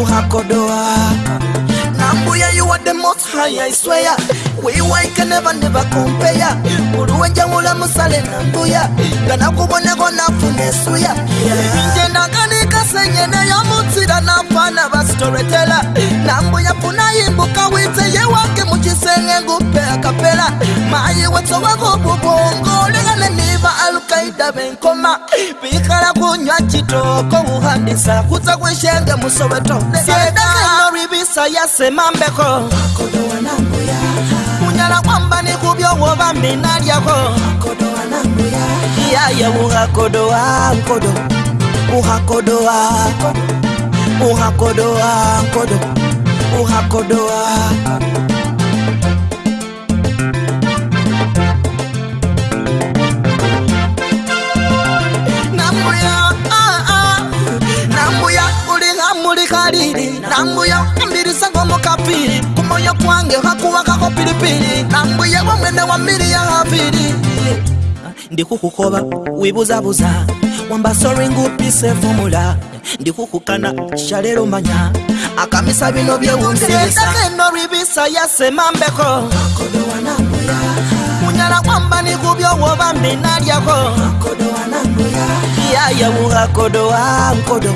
A: urakodoa nambuya yuwa the most high i swear we wake never never compare muru wenja mula musale nambuya kana kubona kona funesuya yeah. yeah senyeneyo mutsira na fana va sitoretela nambu ya pfuna yimbuka witse ye wake muchisenge ngupe akapela mayi wetso wa vububongo lingane ni va alkaida venkoma vikala ku nywa chitoko wu handisa ku tsa ku xenge musoweto sedaarivisa ya semambeko kunyala kwamba ni kuvyo wo va mina lyako ya ya wu gakodo wa nkodo uhakodoa uhakodoa kodo uhakodoa nambuya ambirisa ah, ah. ngomukapili kumoyo kwange hakuwakako pilipili nambuye wamwene wa mili ya havili ndikukhukhova wibuzabuza wambasa olwenga opisa enfumula ndikukukana kyalero manya akamisa bino byewunzirezakeno libisa yasemambeko munyala kwamba nikubyo woba mbinalyako yaya uha kodo, uhakodowa nkodo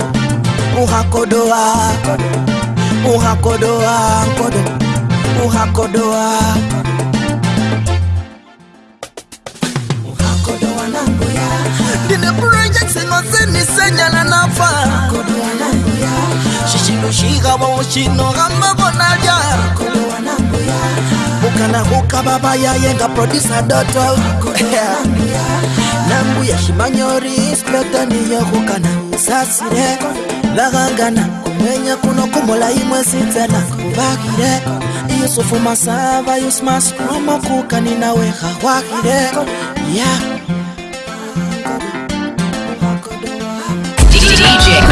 A: uha kodo, uhakodowa nkodo singosenisenyala nafa shishilo shigabo shinogamba konalya bukana kukaba bayaye nga produsa doto nambuya shimanyori spetaniyo kukana usasire bagangana kumenya kuno kumulayimwe sitena kubagire yusufu masava yusmaskrumo kukaninawe hawagire
C: yeah.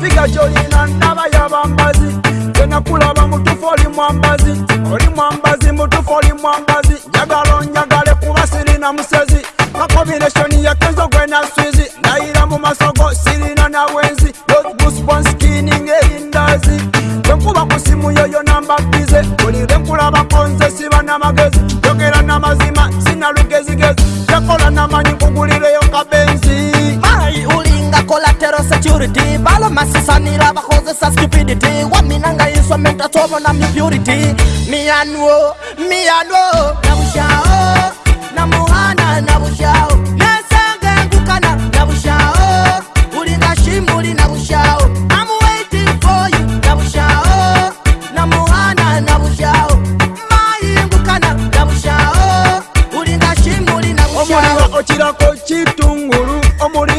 H: Figa jolina ndaba ya bambazi Tenakulaba mutufu oli mwambazi Oli mwambazi mutufu oli mwambazi Njagalo njagale kuba siri na musezi Nga combination ya kenzo gwe na swizi Na ira mu masogo siri na na wenzi Those goosebumps skinny nge indazi Tenkuba kusimu yoyo namba bize Tolire mkulaba
A: masisanira vahoze sa stupidity wa mina nga yiswa meta tsovo na mipurity miyanwo miyanwo navuxao na muhana na vuxao nasangengukana na vuxao ulinga ximuli na vuxao omulinga
H: ochirako chitunguru omuli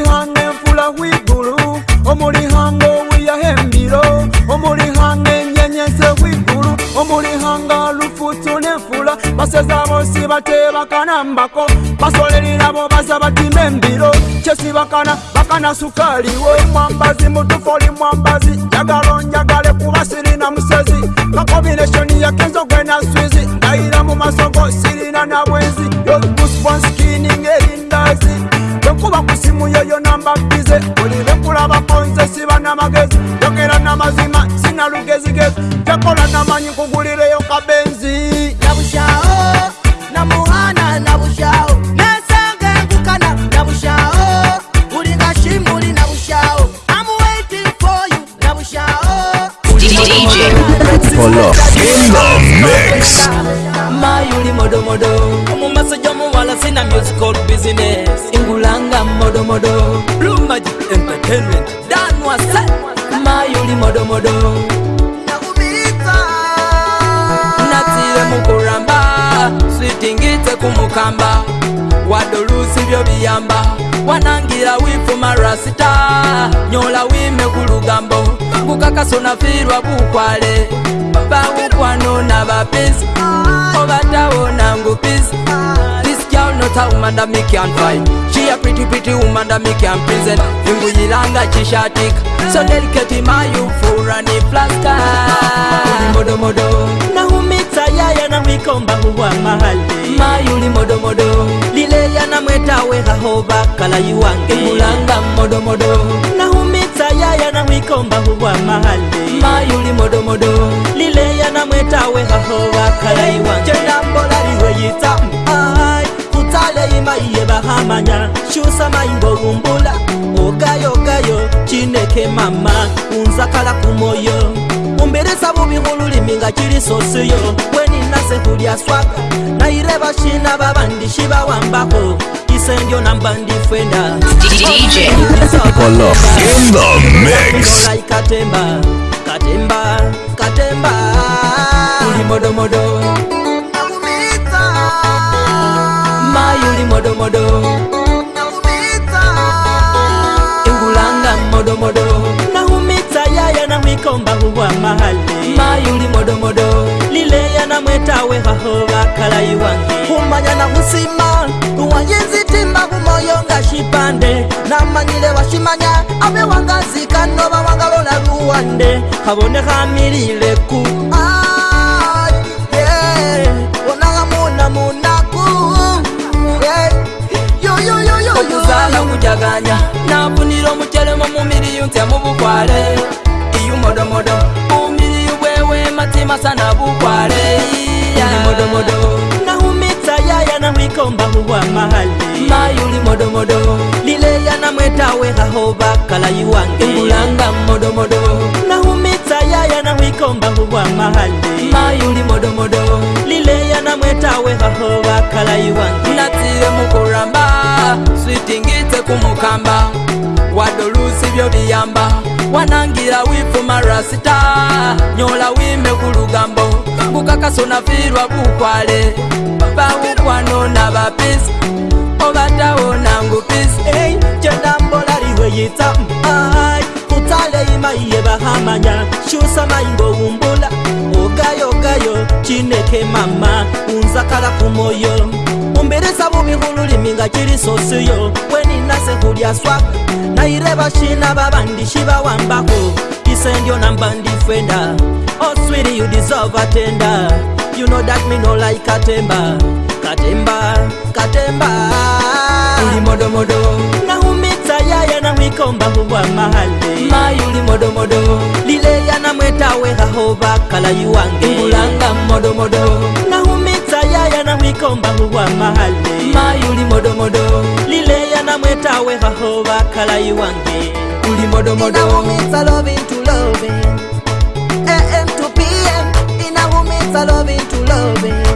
H: baseza bonsi batebakana mbako basolelirabo baza batima embiro kyesibakana bakana sukali woi mwambazi mutufu oli mwambazi njagalo njagale kuba sirina musezi nga kombinesoni yakenza okwena swizi ndayira mu masoko sirina na bwenzi yoskining erindazi kuba kusimu yoyo nambakize olibe kulabakonze siba n'amagezi yogera n'amazima sina lugezigezi jakola namanyi kugulireyo kabe
A: Apollo in the mix. modo modo, jamu wala sina musical business. Ingulanga modo modo, Blue Magic Entertainment. Dan wasa,
D: modo modo.
G: Natire mukuramba, switingite kumukamba. Wadolusi byo biyamba, wanangira wifu marasita. Nyola wime ku lugambo, kukakasonafirwa kukwale bamukwano n'abapenzi obatabona ngupizi This girl not a She a pretty pretty woman that me can present Vinguyilanga chishatika So
A: delicate my youthful and flaska
D: Modo modo
A: Na humitsa yaya na wikomba huwa mahali Mayuli modo modo Lile yana mweta weha hoba kala yuange Mulanga modo modo Na humitsa yaya na wikomba huwa mahali Mayuli modo modo lileya na mweta we haho wakalaiwa jenambola liweyita mai kutaleyi maiye vahamanya shusa maingo umbula okayokayo chineke mama unzakala kumoyo umbilisa vuvi vululimi nga chili sosiyo weninasehulya swaka nayireva shina va vandi shivawambaho isendyo na mbandi fwenda ikatemba katemba kutemba uli modo modo Na kumita Ma yuli modo modo. nikomba huwa mahali mayuli modomodo lileya na mwetawe haho vakalayi wange humanya na husima uwayinzitimba humoyo nga shipande namanyile washimanya ave wangazikano vawangalola luwande havone hamilileku okuzala kujaganya nafunile omucelemo mumiliyunzya mubukwale modo modo umiri wewe matima sana bukware modomodo nahumita yaya mwikomba huwa mahali mayuli modo modo lile yanamwetawe haho bakalayi wange ngulanga modomodo nahumita yaya mwikomba huwa mahali mayuli modo modo lile hahova kala bakalayi wange natire mukuramba switingite kumukamba wadolusi byo biyamba
G: wanangira wipfuma rasita nyola wime kulugambo
A: kukakasonafirwa kukwale vaukwano na vapisi ovatawo nangupisi hey, jenambolariweyitsa mm, utsale imaiye vahamanya shusamaingo umbula ogayogayo chineke mama unzakala kumoyo umbirisa vumihululiminga chilisosiyo kweninasehulya swaku nayireva shina vavandi shivawambaku isendyo nambandi fwenda oswiri oh, yudisova tenda you know that me no like katemba katemba katemba ulimodomodo ya na mwikomba huwa mahali mayuli modo modomodo lile yana mwetawe haho bakala yuwange mbulanga modo modo modomodo nahumitsa ya na mwikomba huwa mahali mayuli modo modomodo lile yana mwetawe haho bakala yuwange uli modo modo modomodo inahumitsa loving eh, eh, to loving am to pm Ina inahumitsa loving to loving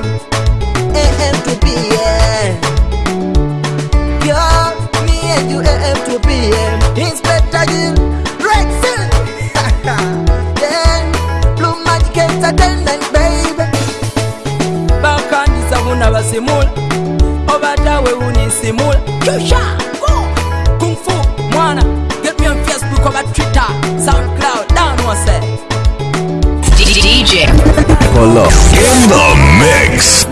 A: WAM to PM. Inspector Jim Drexel. Then Blue Magic Entertainment, baby.
G: Back on this, I'm gonna simul. Over there, we won't simul.
C: Kusha, go. Kung Fu, Mwana. Get me on Facebook, over Twitter, SoundCloud. Down, what's that? DJ.
B: Follow. In the mix.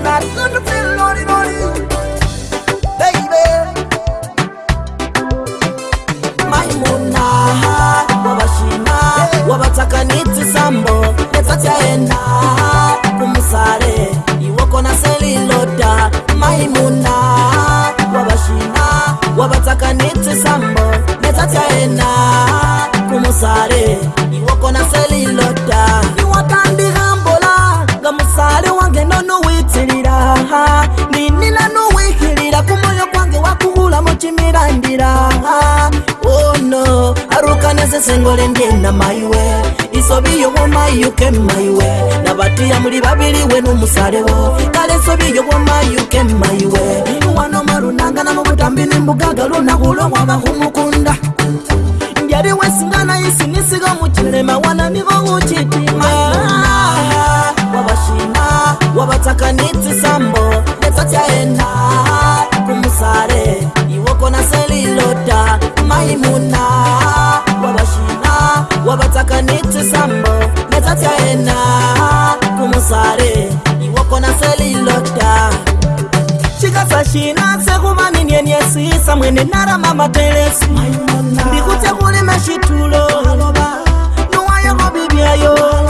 A: ngolendye na maiwe isobiyo womayuke maiwe nabatiya muli babili we numusalewo kale sobiyo womayuke maiwe wano marunangana mubutambi nimbugaga lunahulo wabahumukunda ndyali wesingana isinisiga mucilema wana nibo ucitinga wabashima wabatakanitisambo leto cyaena kumusale iwoko na selilota maimunaa wabataka nite sambo netatya ena kumusare iwokona selilota cikasa cina sekumaminienyesisa mwene narama matelesi ndikutekulime citulo nuwayokobibyayo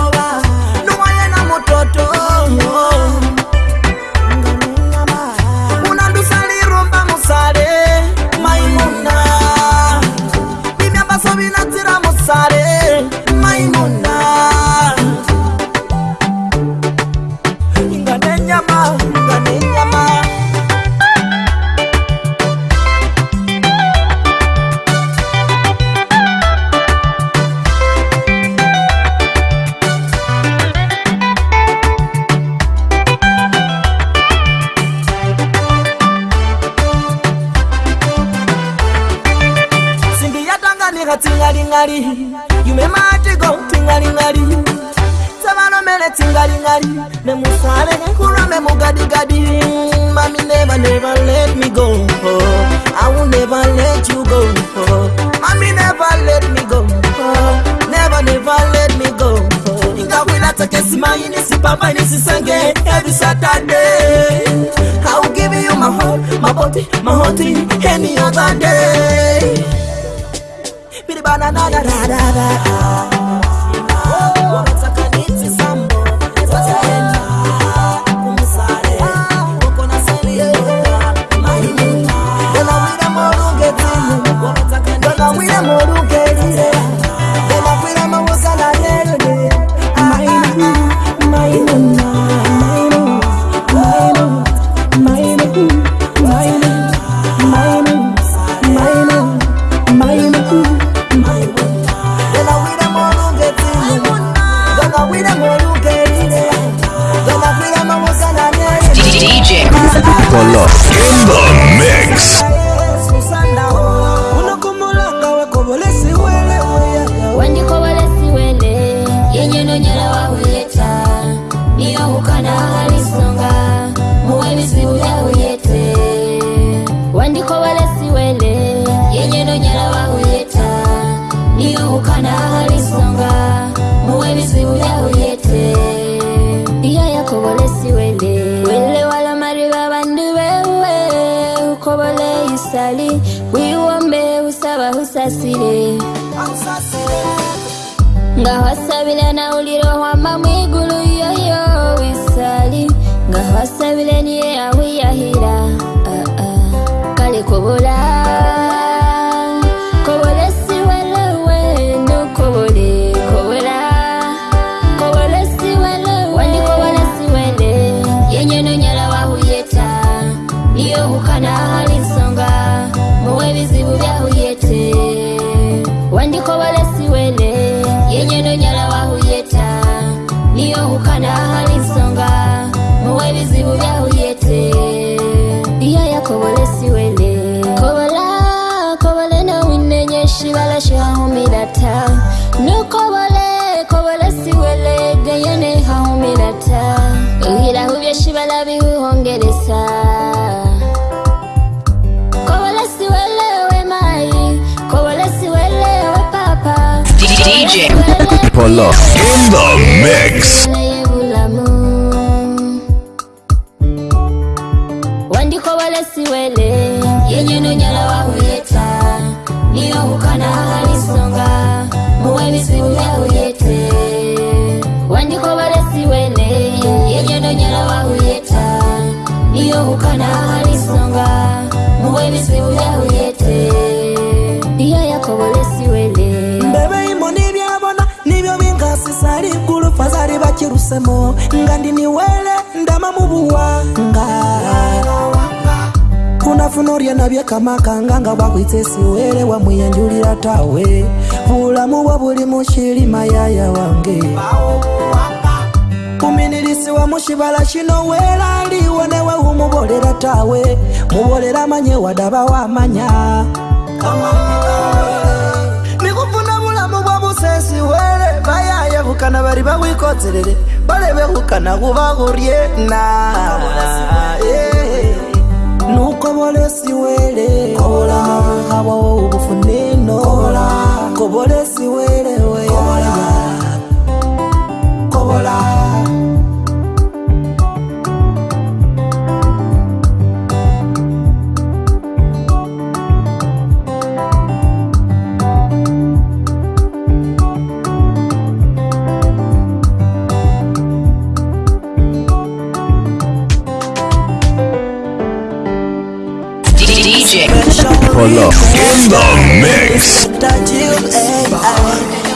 B: In the mix.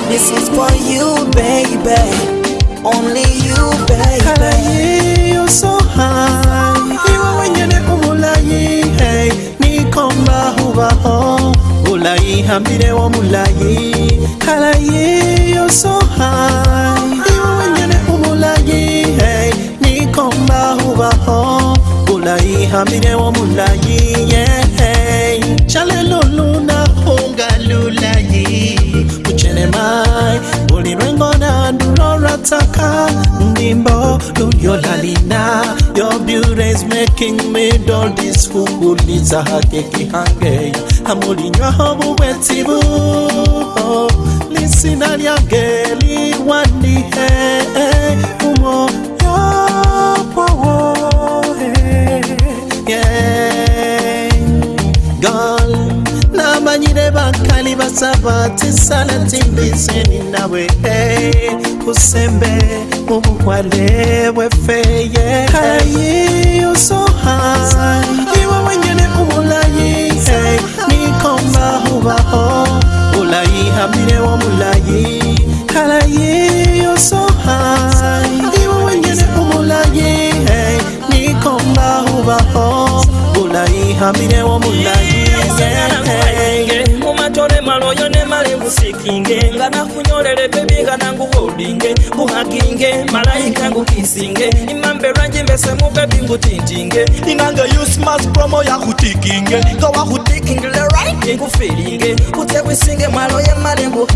C: This is
A: for you, baby. Only you, baby. You're so high. Iwe mwenye umulayi, hey. Nikomba hubaho. Ulayi hambire wo mulayi. Kalayi, you're so high. Iwe mwenye umulayi, hey. Nikomba Ulayi hambire mulayi, yeah. ulirengo na ndurorataka ndimbo luliyolalina your beauty is making me doll this kukuliza hakeki hange amulinywaho buwetibu lisina oh, lyange liwanihe eh. basaba tisale ni nawe eh, usembe ubukwale wefeye hayi usoha iwe wenyene umulayi eh, nikomba hubaho ulayi hamire wa mulayi kalayi halayi usoha iwe wenyene umulayi eh, nikomba hubaho ulayi hamire wa mulayi mwanangu wodinge nguhakinge malaika ngukisinge imambe lwanje mbese mubebi ngutintinge inange usmas promo yakutikinge ngawakutikingile right ngufilinge kutse kwisinge mwalo yemali ngunge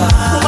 A: Ah.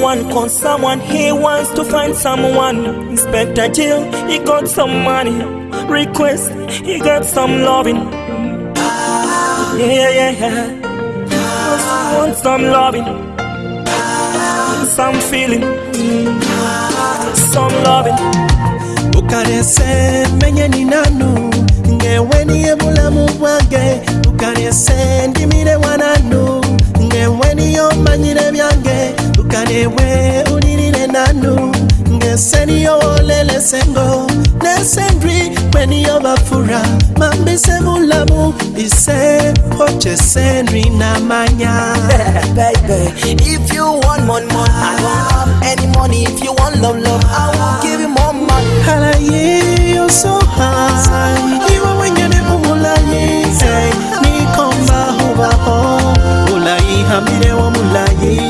A: someone, call someone. He wants to find someone. Inspector Jill, he got some money. Request, he got some loving. Yeah, yeah, yeah. Just want some loving, some feeling, some loving. Ukarese menye ni nanu, ngewe niye bulamu bwange. Ukarese ndimire wananu, ngewe niyo manyire byange. ka na-enwe onye niile na anụ ga-ese n'ihe olelese ise ochese nri na mmanya Baby, if you want money, money, I don't any money. If you want love, love, I will give you more money. Halaye, you're so high. You are when you're umulaye. Nikomba huwa ho. Ulai hamire wa mulaye.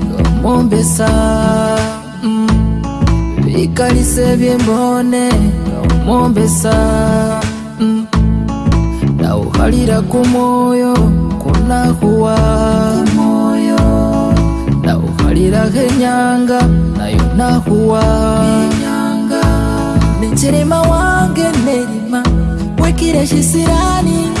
D: mwombesa bikalisa mm. ebyembone omwombesa mm. nawuhalira kumoyo mwoyo kunakuwa nawuhaliraho enyanga nayo nakuwa nencherema wange nerima wekire shisirani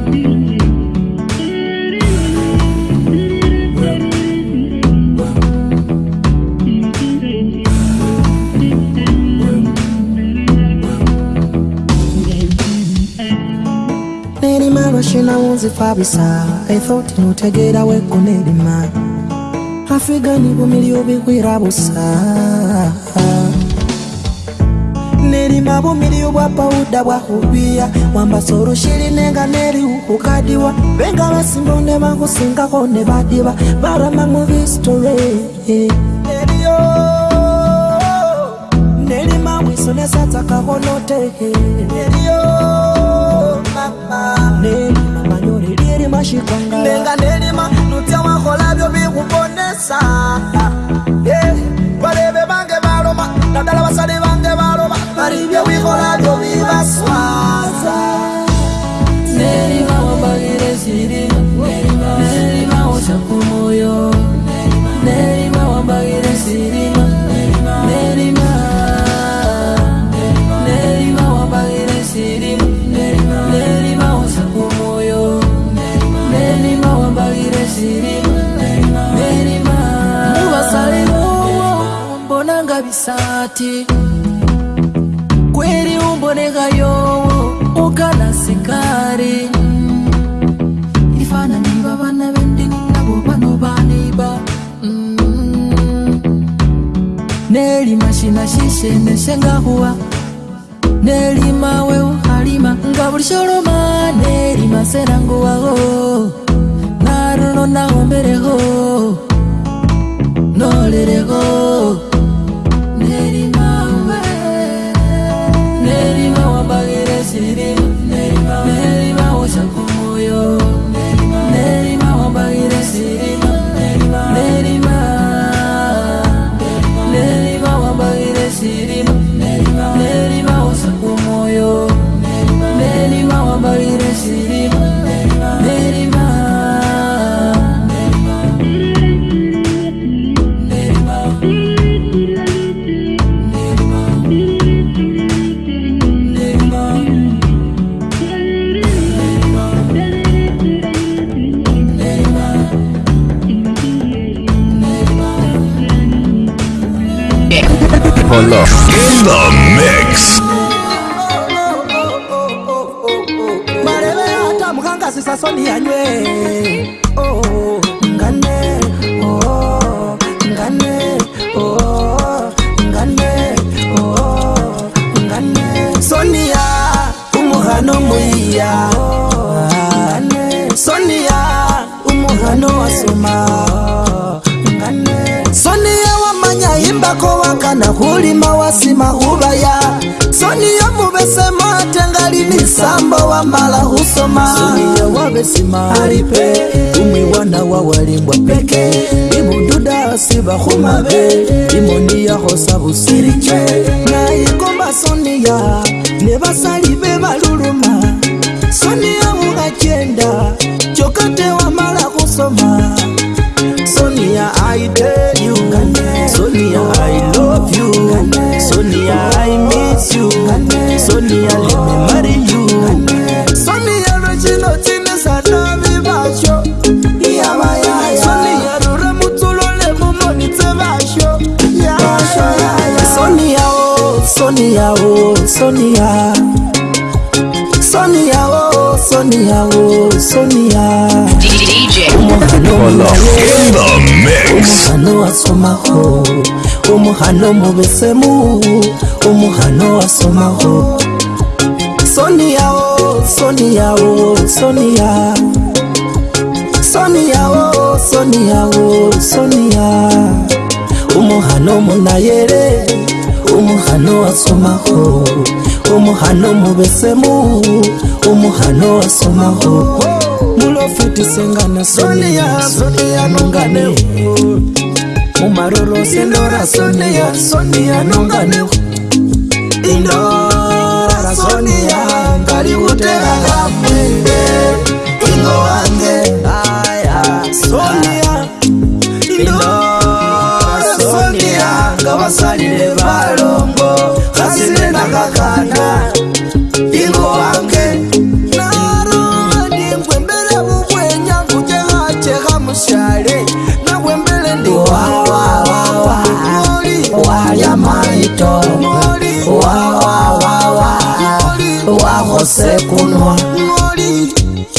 A: nawunzifabisa ethoti notegeera weko nebima afigani bumiri obigwira busa nerima bumiri obwa pawuda bwakubiya wambasa olushirinenga neriukukadiwa benga basimbo ne bakusingako ne badiba barama mu histore eriyo nerima mwiso nesatakako noteeri Venga
D: isati kweri umboneka yowo ukana sikari ifana niva vana vendini navo vanovaniba mm-hmm. nelima shina shishenesengahuwa nelima weuhalima nga vulisholoma nelima senanguwaho naruno naomereho nolereho
B: love. In the mix.
A: mareve atamukanga sisasoni yanywe Samba wa mala husoma Sunia wabesima alipe Umi wana wa walimbwa peke Ibududa siba khumabe Imoni ya hosa busiriche Na ikomba sonia Ne basali be baluluma Sonia oh, Sonia. Sonia o, oh, Sonia o, oh, Sonia. DJ. In the mix. Umuhano asomaho, umuhano mubesemu, umuhano asomaho. Sonia oh, Sonia oh, Sonia. Sonia oh, Sonia oh, Sonia. Umuhano munayere. umuhano wasomaho umuhano mubesemu umuhano wasomaho mulofetisenganasoniyanongane mumarorosendorasoniyanongane indorasoniya ngali kuteakamwende ingo wange soniya indorasoniya ngawasalile sekunwa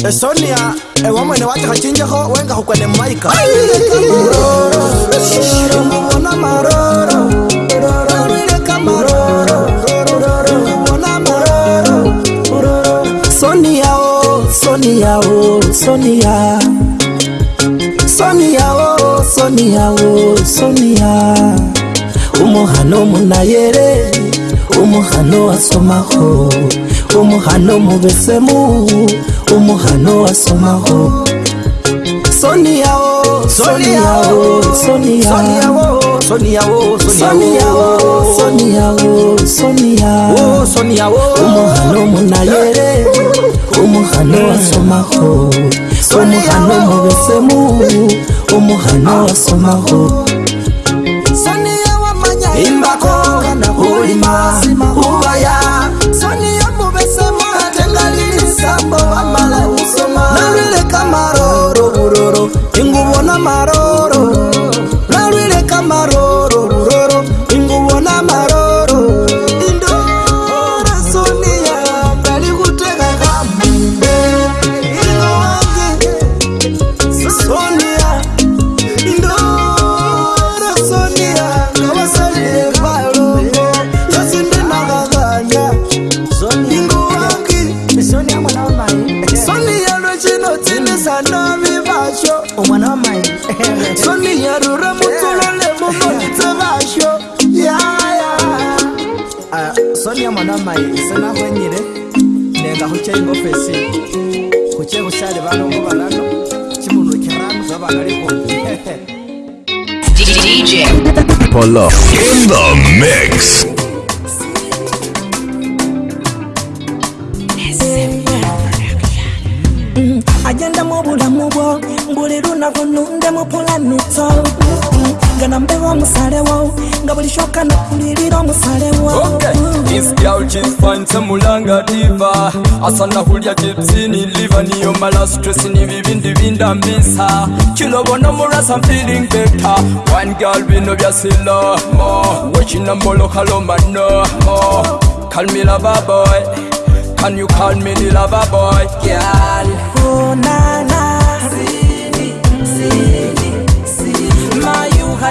A: esonia ewamwene watikacinjeho wenga hukwene mumaika umukhana maroro sonia wasomakho sonia sonia sonia sonia sonia asomaho omogano mobesemo omogano wa somago omogano monayere omogano wa somago omogano mobesemo omogano wa somago imbako kana kulima kubaya enamoró profesi kuche kusale bano mubalano
C: chimuno kirano zabana liko DJ
B: Polo in the mix
A: agenda mubulamu bwo mbuli lunaku nundemu pulanuto gana mbewa omusale wo nga buli kyokana kulirira omusale wo
G: kifaanisa mulanga diva asanahulya chipsini liva niyo mala stress ni vivindi vindambisa chilovona murasa feeling better one girl vino vyasilo mo wechinambolokalomano mo call me lover boy can you call me the lover boy girl
A: oh, nah.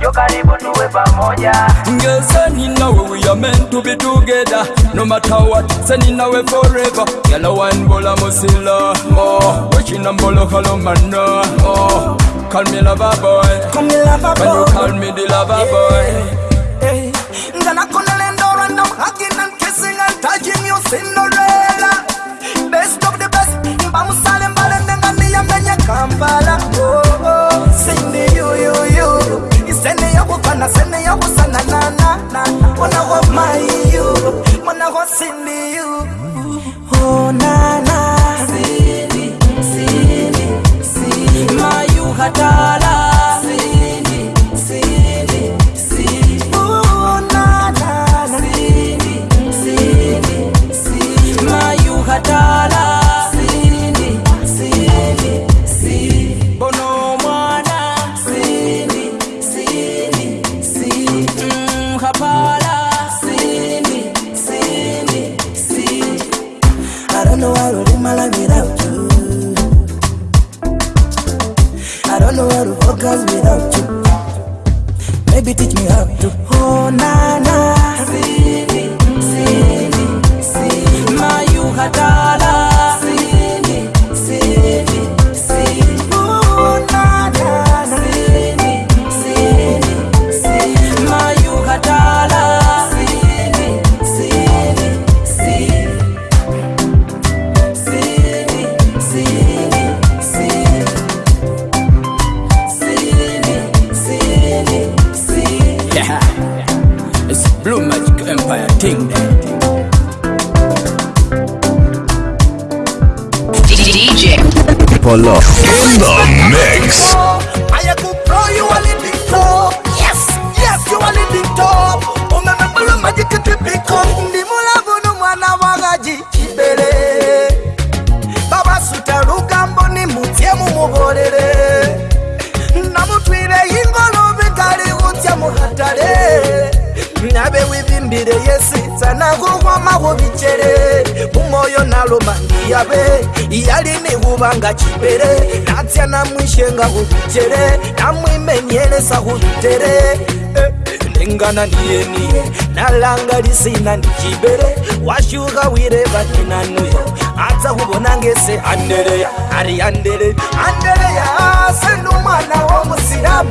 G: Njo karibu tuwe pamoja Ngeze nina we we are meant to be together No matter what Se nina we forever Yala wine bola musila Oh Wechina mbolo kalomana Oh Call me lover boy Call me lover boy When you call me the lover eh, boy
A: Hey eh, eh. Ngana kona lendo random Hugging and kissing and touching you Cinderella Best of the best Mbamu sale mbale ndenga niya Kampala Oh sana sene yako sana na Wanna wa my you Wanna wa Cindy you Oh na nana sini sini Cindy Mayu hatala Love. namwishenga hutere namwimenyelesa hutere eh, nengana niyeniye nalanga lisina ndichibere washuha wire vaninanuya atsa hubonangese andereya ari andere andereya senumana wa musilamu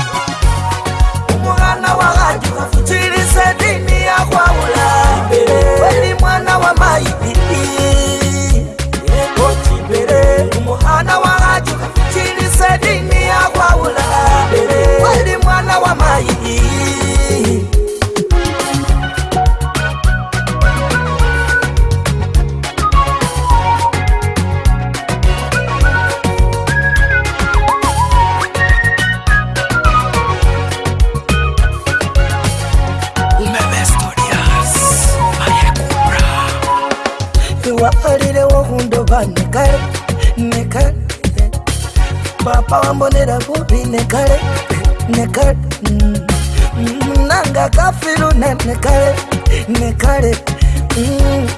A: Now I pawambonera kupi nekale nekale mm, nanga kafilu nekale nekale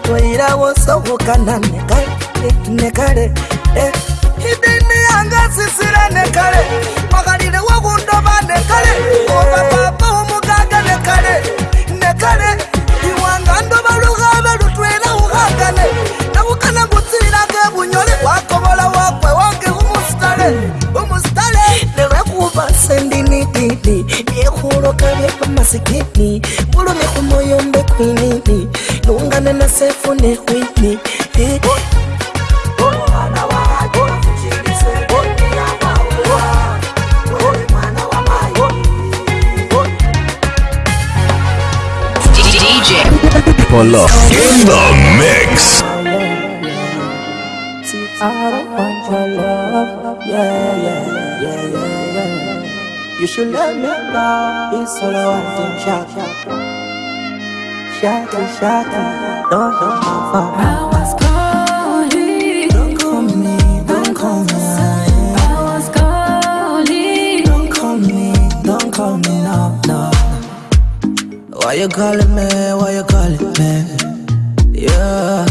A: toira mm, wosohokana nekale nekale eh, idini yanga sisira nekale makalile wokundoma nekale opapapa omuganga nekale nekale iwangando masikini mulumeko mbe kwinini nungane kwini eh.
C: In the mix.
A: You should let me go. It's all I think shout Shout shout, shout don't know my phone. I was calling, don't call me, don't call me. I was calling, don't call me, don't call me, no, no. Why you calling me? Why you calling me? Yeah.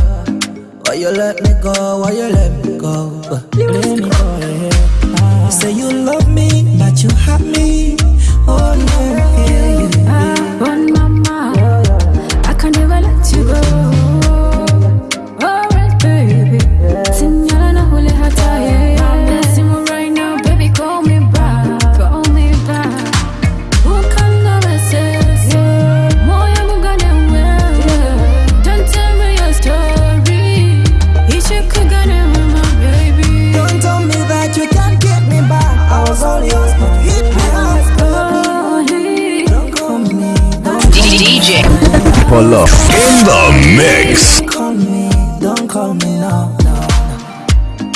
A: Why you let me go? Why you let me go? Let me go. Say you love me, but you hurt me. Oh no.
B: pull In the mix. Call
C: me, don't call me now.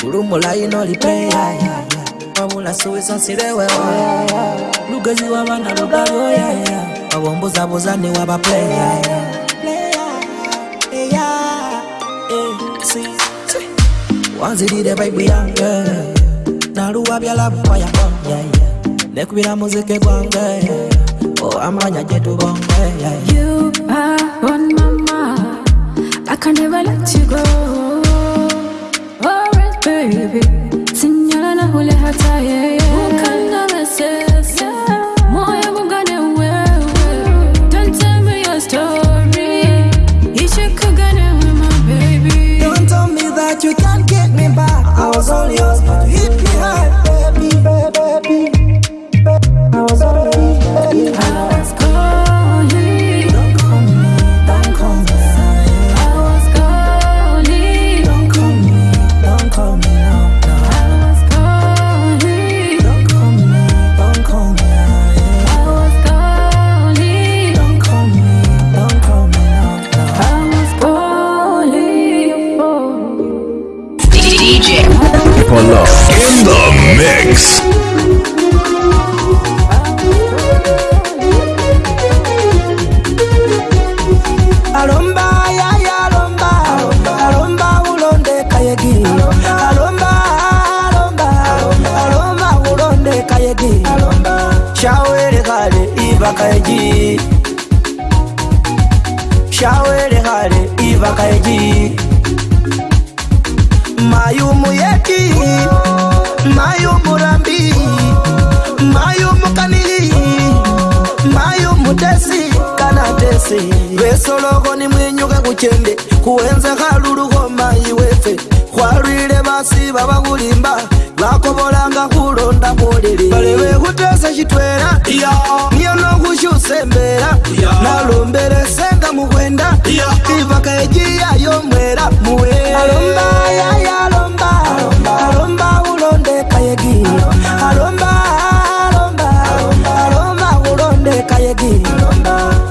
A: Urumula inolipenda Wabula suwiso sirewe Lugezi wabana lugaro Wabomboza bozani wabaplaya wanzirire baibu yange naluwa byalabu kwayakonye nekubira muziki gwange Oh, amanya jetu yeah. You
D: are mama I can never let you go Oh, baby hule hata yeah, yeah.
B: Mix.
A: mucende kuwenze khaluluhoma iwefe khwalwile basi babakulimba bakobolanga khulonda mulili balewe khutesa shitwela niyo nokhushuse mbela nalombele senga mukwenda ivaka ejiya yomwela muwe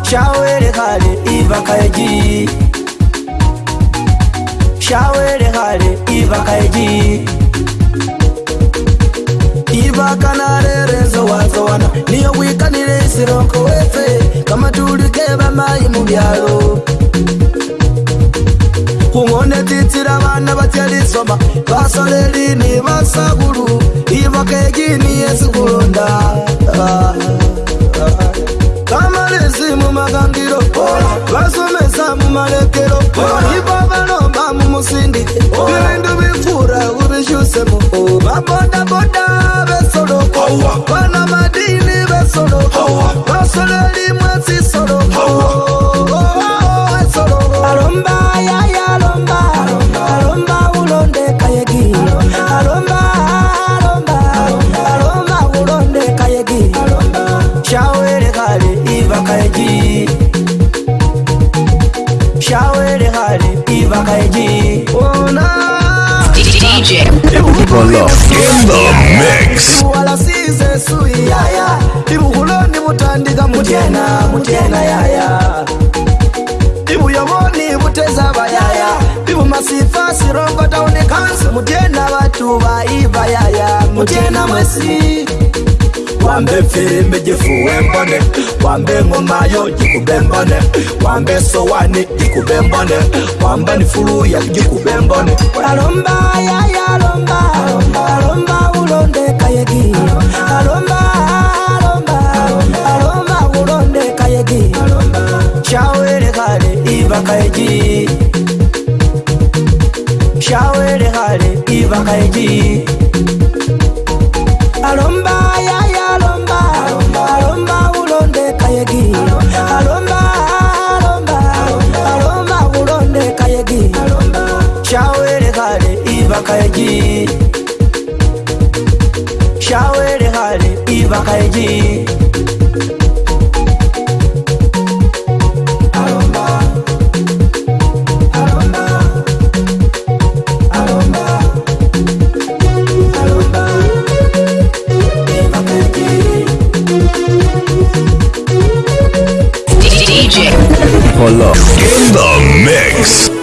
A: Shower it hard, Eva Kayaji. ibaka iji ibaka narerezo watowana niyo wikanile isiloko wefe kamatulike bamayi mubyalo kungone titsila bana batyalisoma basoleli ni basagulu ibaka iji niyesikulonda ah, ah, ah vamalezi mumagangiro vasomesa mumalekero ipo vanomba mumusindi vindu vipfura uvishusemo vabodaboda vesoloko vana madini vesoloko vasoleli mwesi soloko Alomba, ya ya alomba, alomba, alomba. IG. Oh, nah.
C: DJ
B: Bolo in the mix.
C: Ibuwalasize sui
A: yaya. Ibukulondi mutandika mutena mutena yaya. Ibu yomoni muteza bayaya. Ibu masifa sirongo taone kansu mutena watu yaya. Mutena mwesi. wambe firimbi jifuwe mbone wambe ngomayo jikube mbone wambe sowani jikube mbone wambe nifuluya jikube mbone alomba yaya alomba alomba ulonde kayegi alomba alomba alomba ulonde kayegi shawele kale iba kayegi shawele kale iba kayegi. Viva
B: In the mix.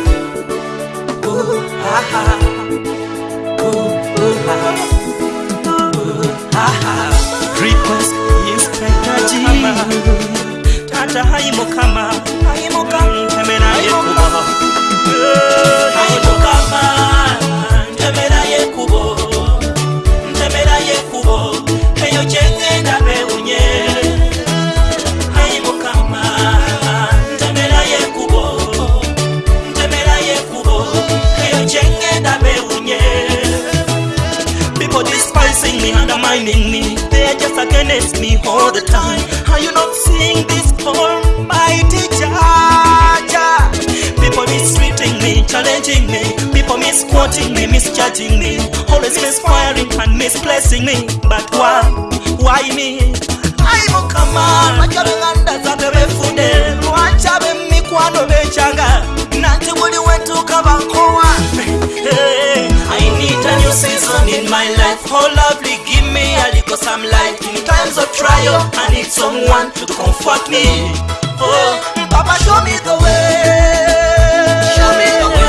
A: finding me They're just against me all the time Are you not seeing this poor mighty judge? People mistreating me, challenging me People misquoting me, misjudging me Always misfiring and misplacing me But why? Why me? I'm a command Like a ring under the baby food Watch out, I'm a kwano bechanga Nanti wuli wetu kava kwa Anytime you see sun in my life, oh lovely, give me a little some light. In times of trial, I need someone to comfort me. Oh, Papa, show me the way. Show me the way.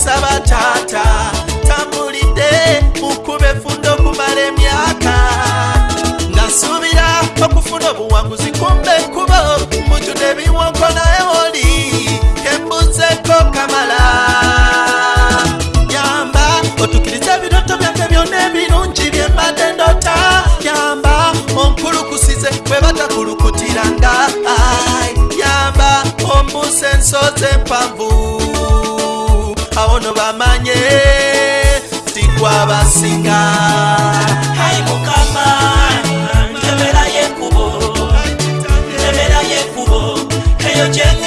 A: nsaba taata tambulidde mukuba efunda okumala emyaka nasuubira okufuna obuwanguzi kumba enkubo mujuda ebiwonko naye oli embuzeko kamala yamba otukiriza ebiroto byange byonna ebirungi byembadde ndota yamba onkulukusize bwe batakulukutiranga yamba ombuse ensoze empanvu vanye tikwa vasinga haimukamaeeayeuoeeayeuo keyoe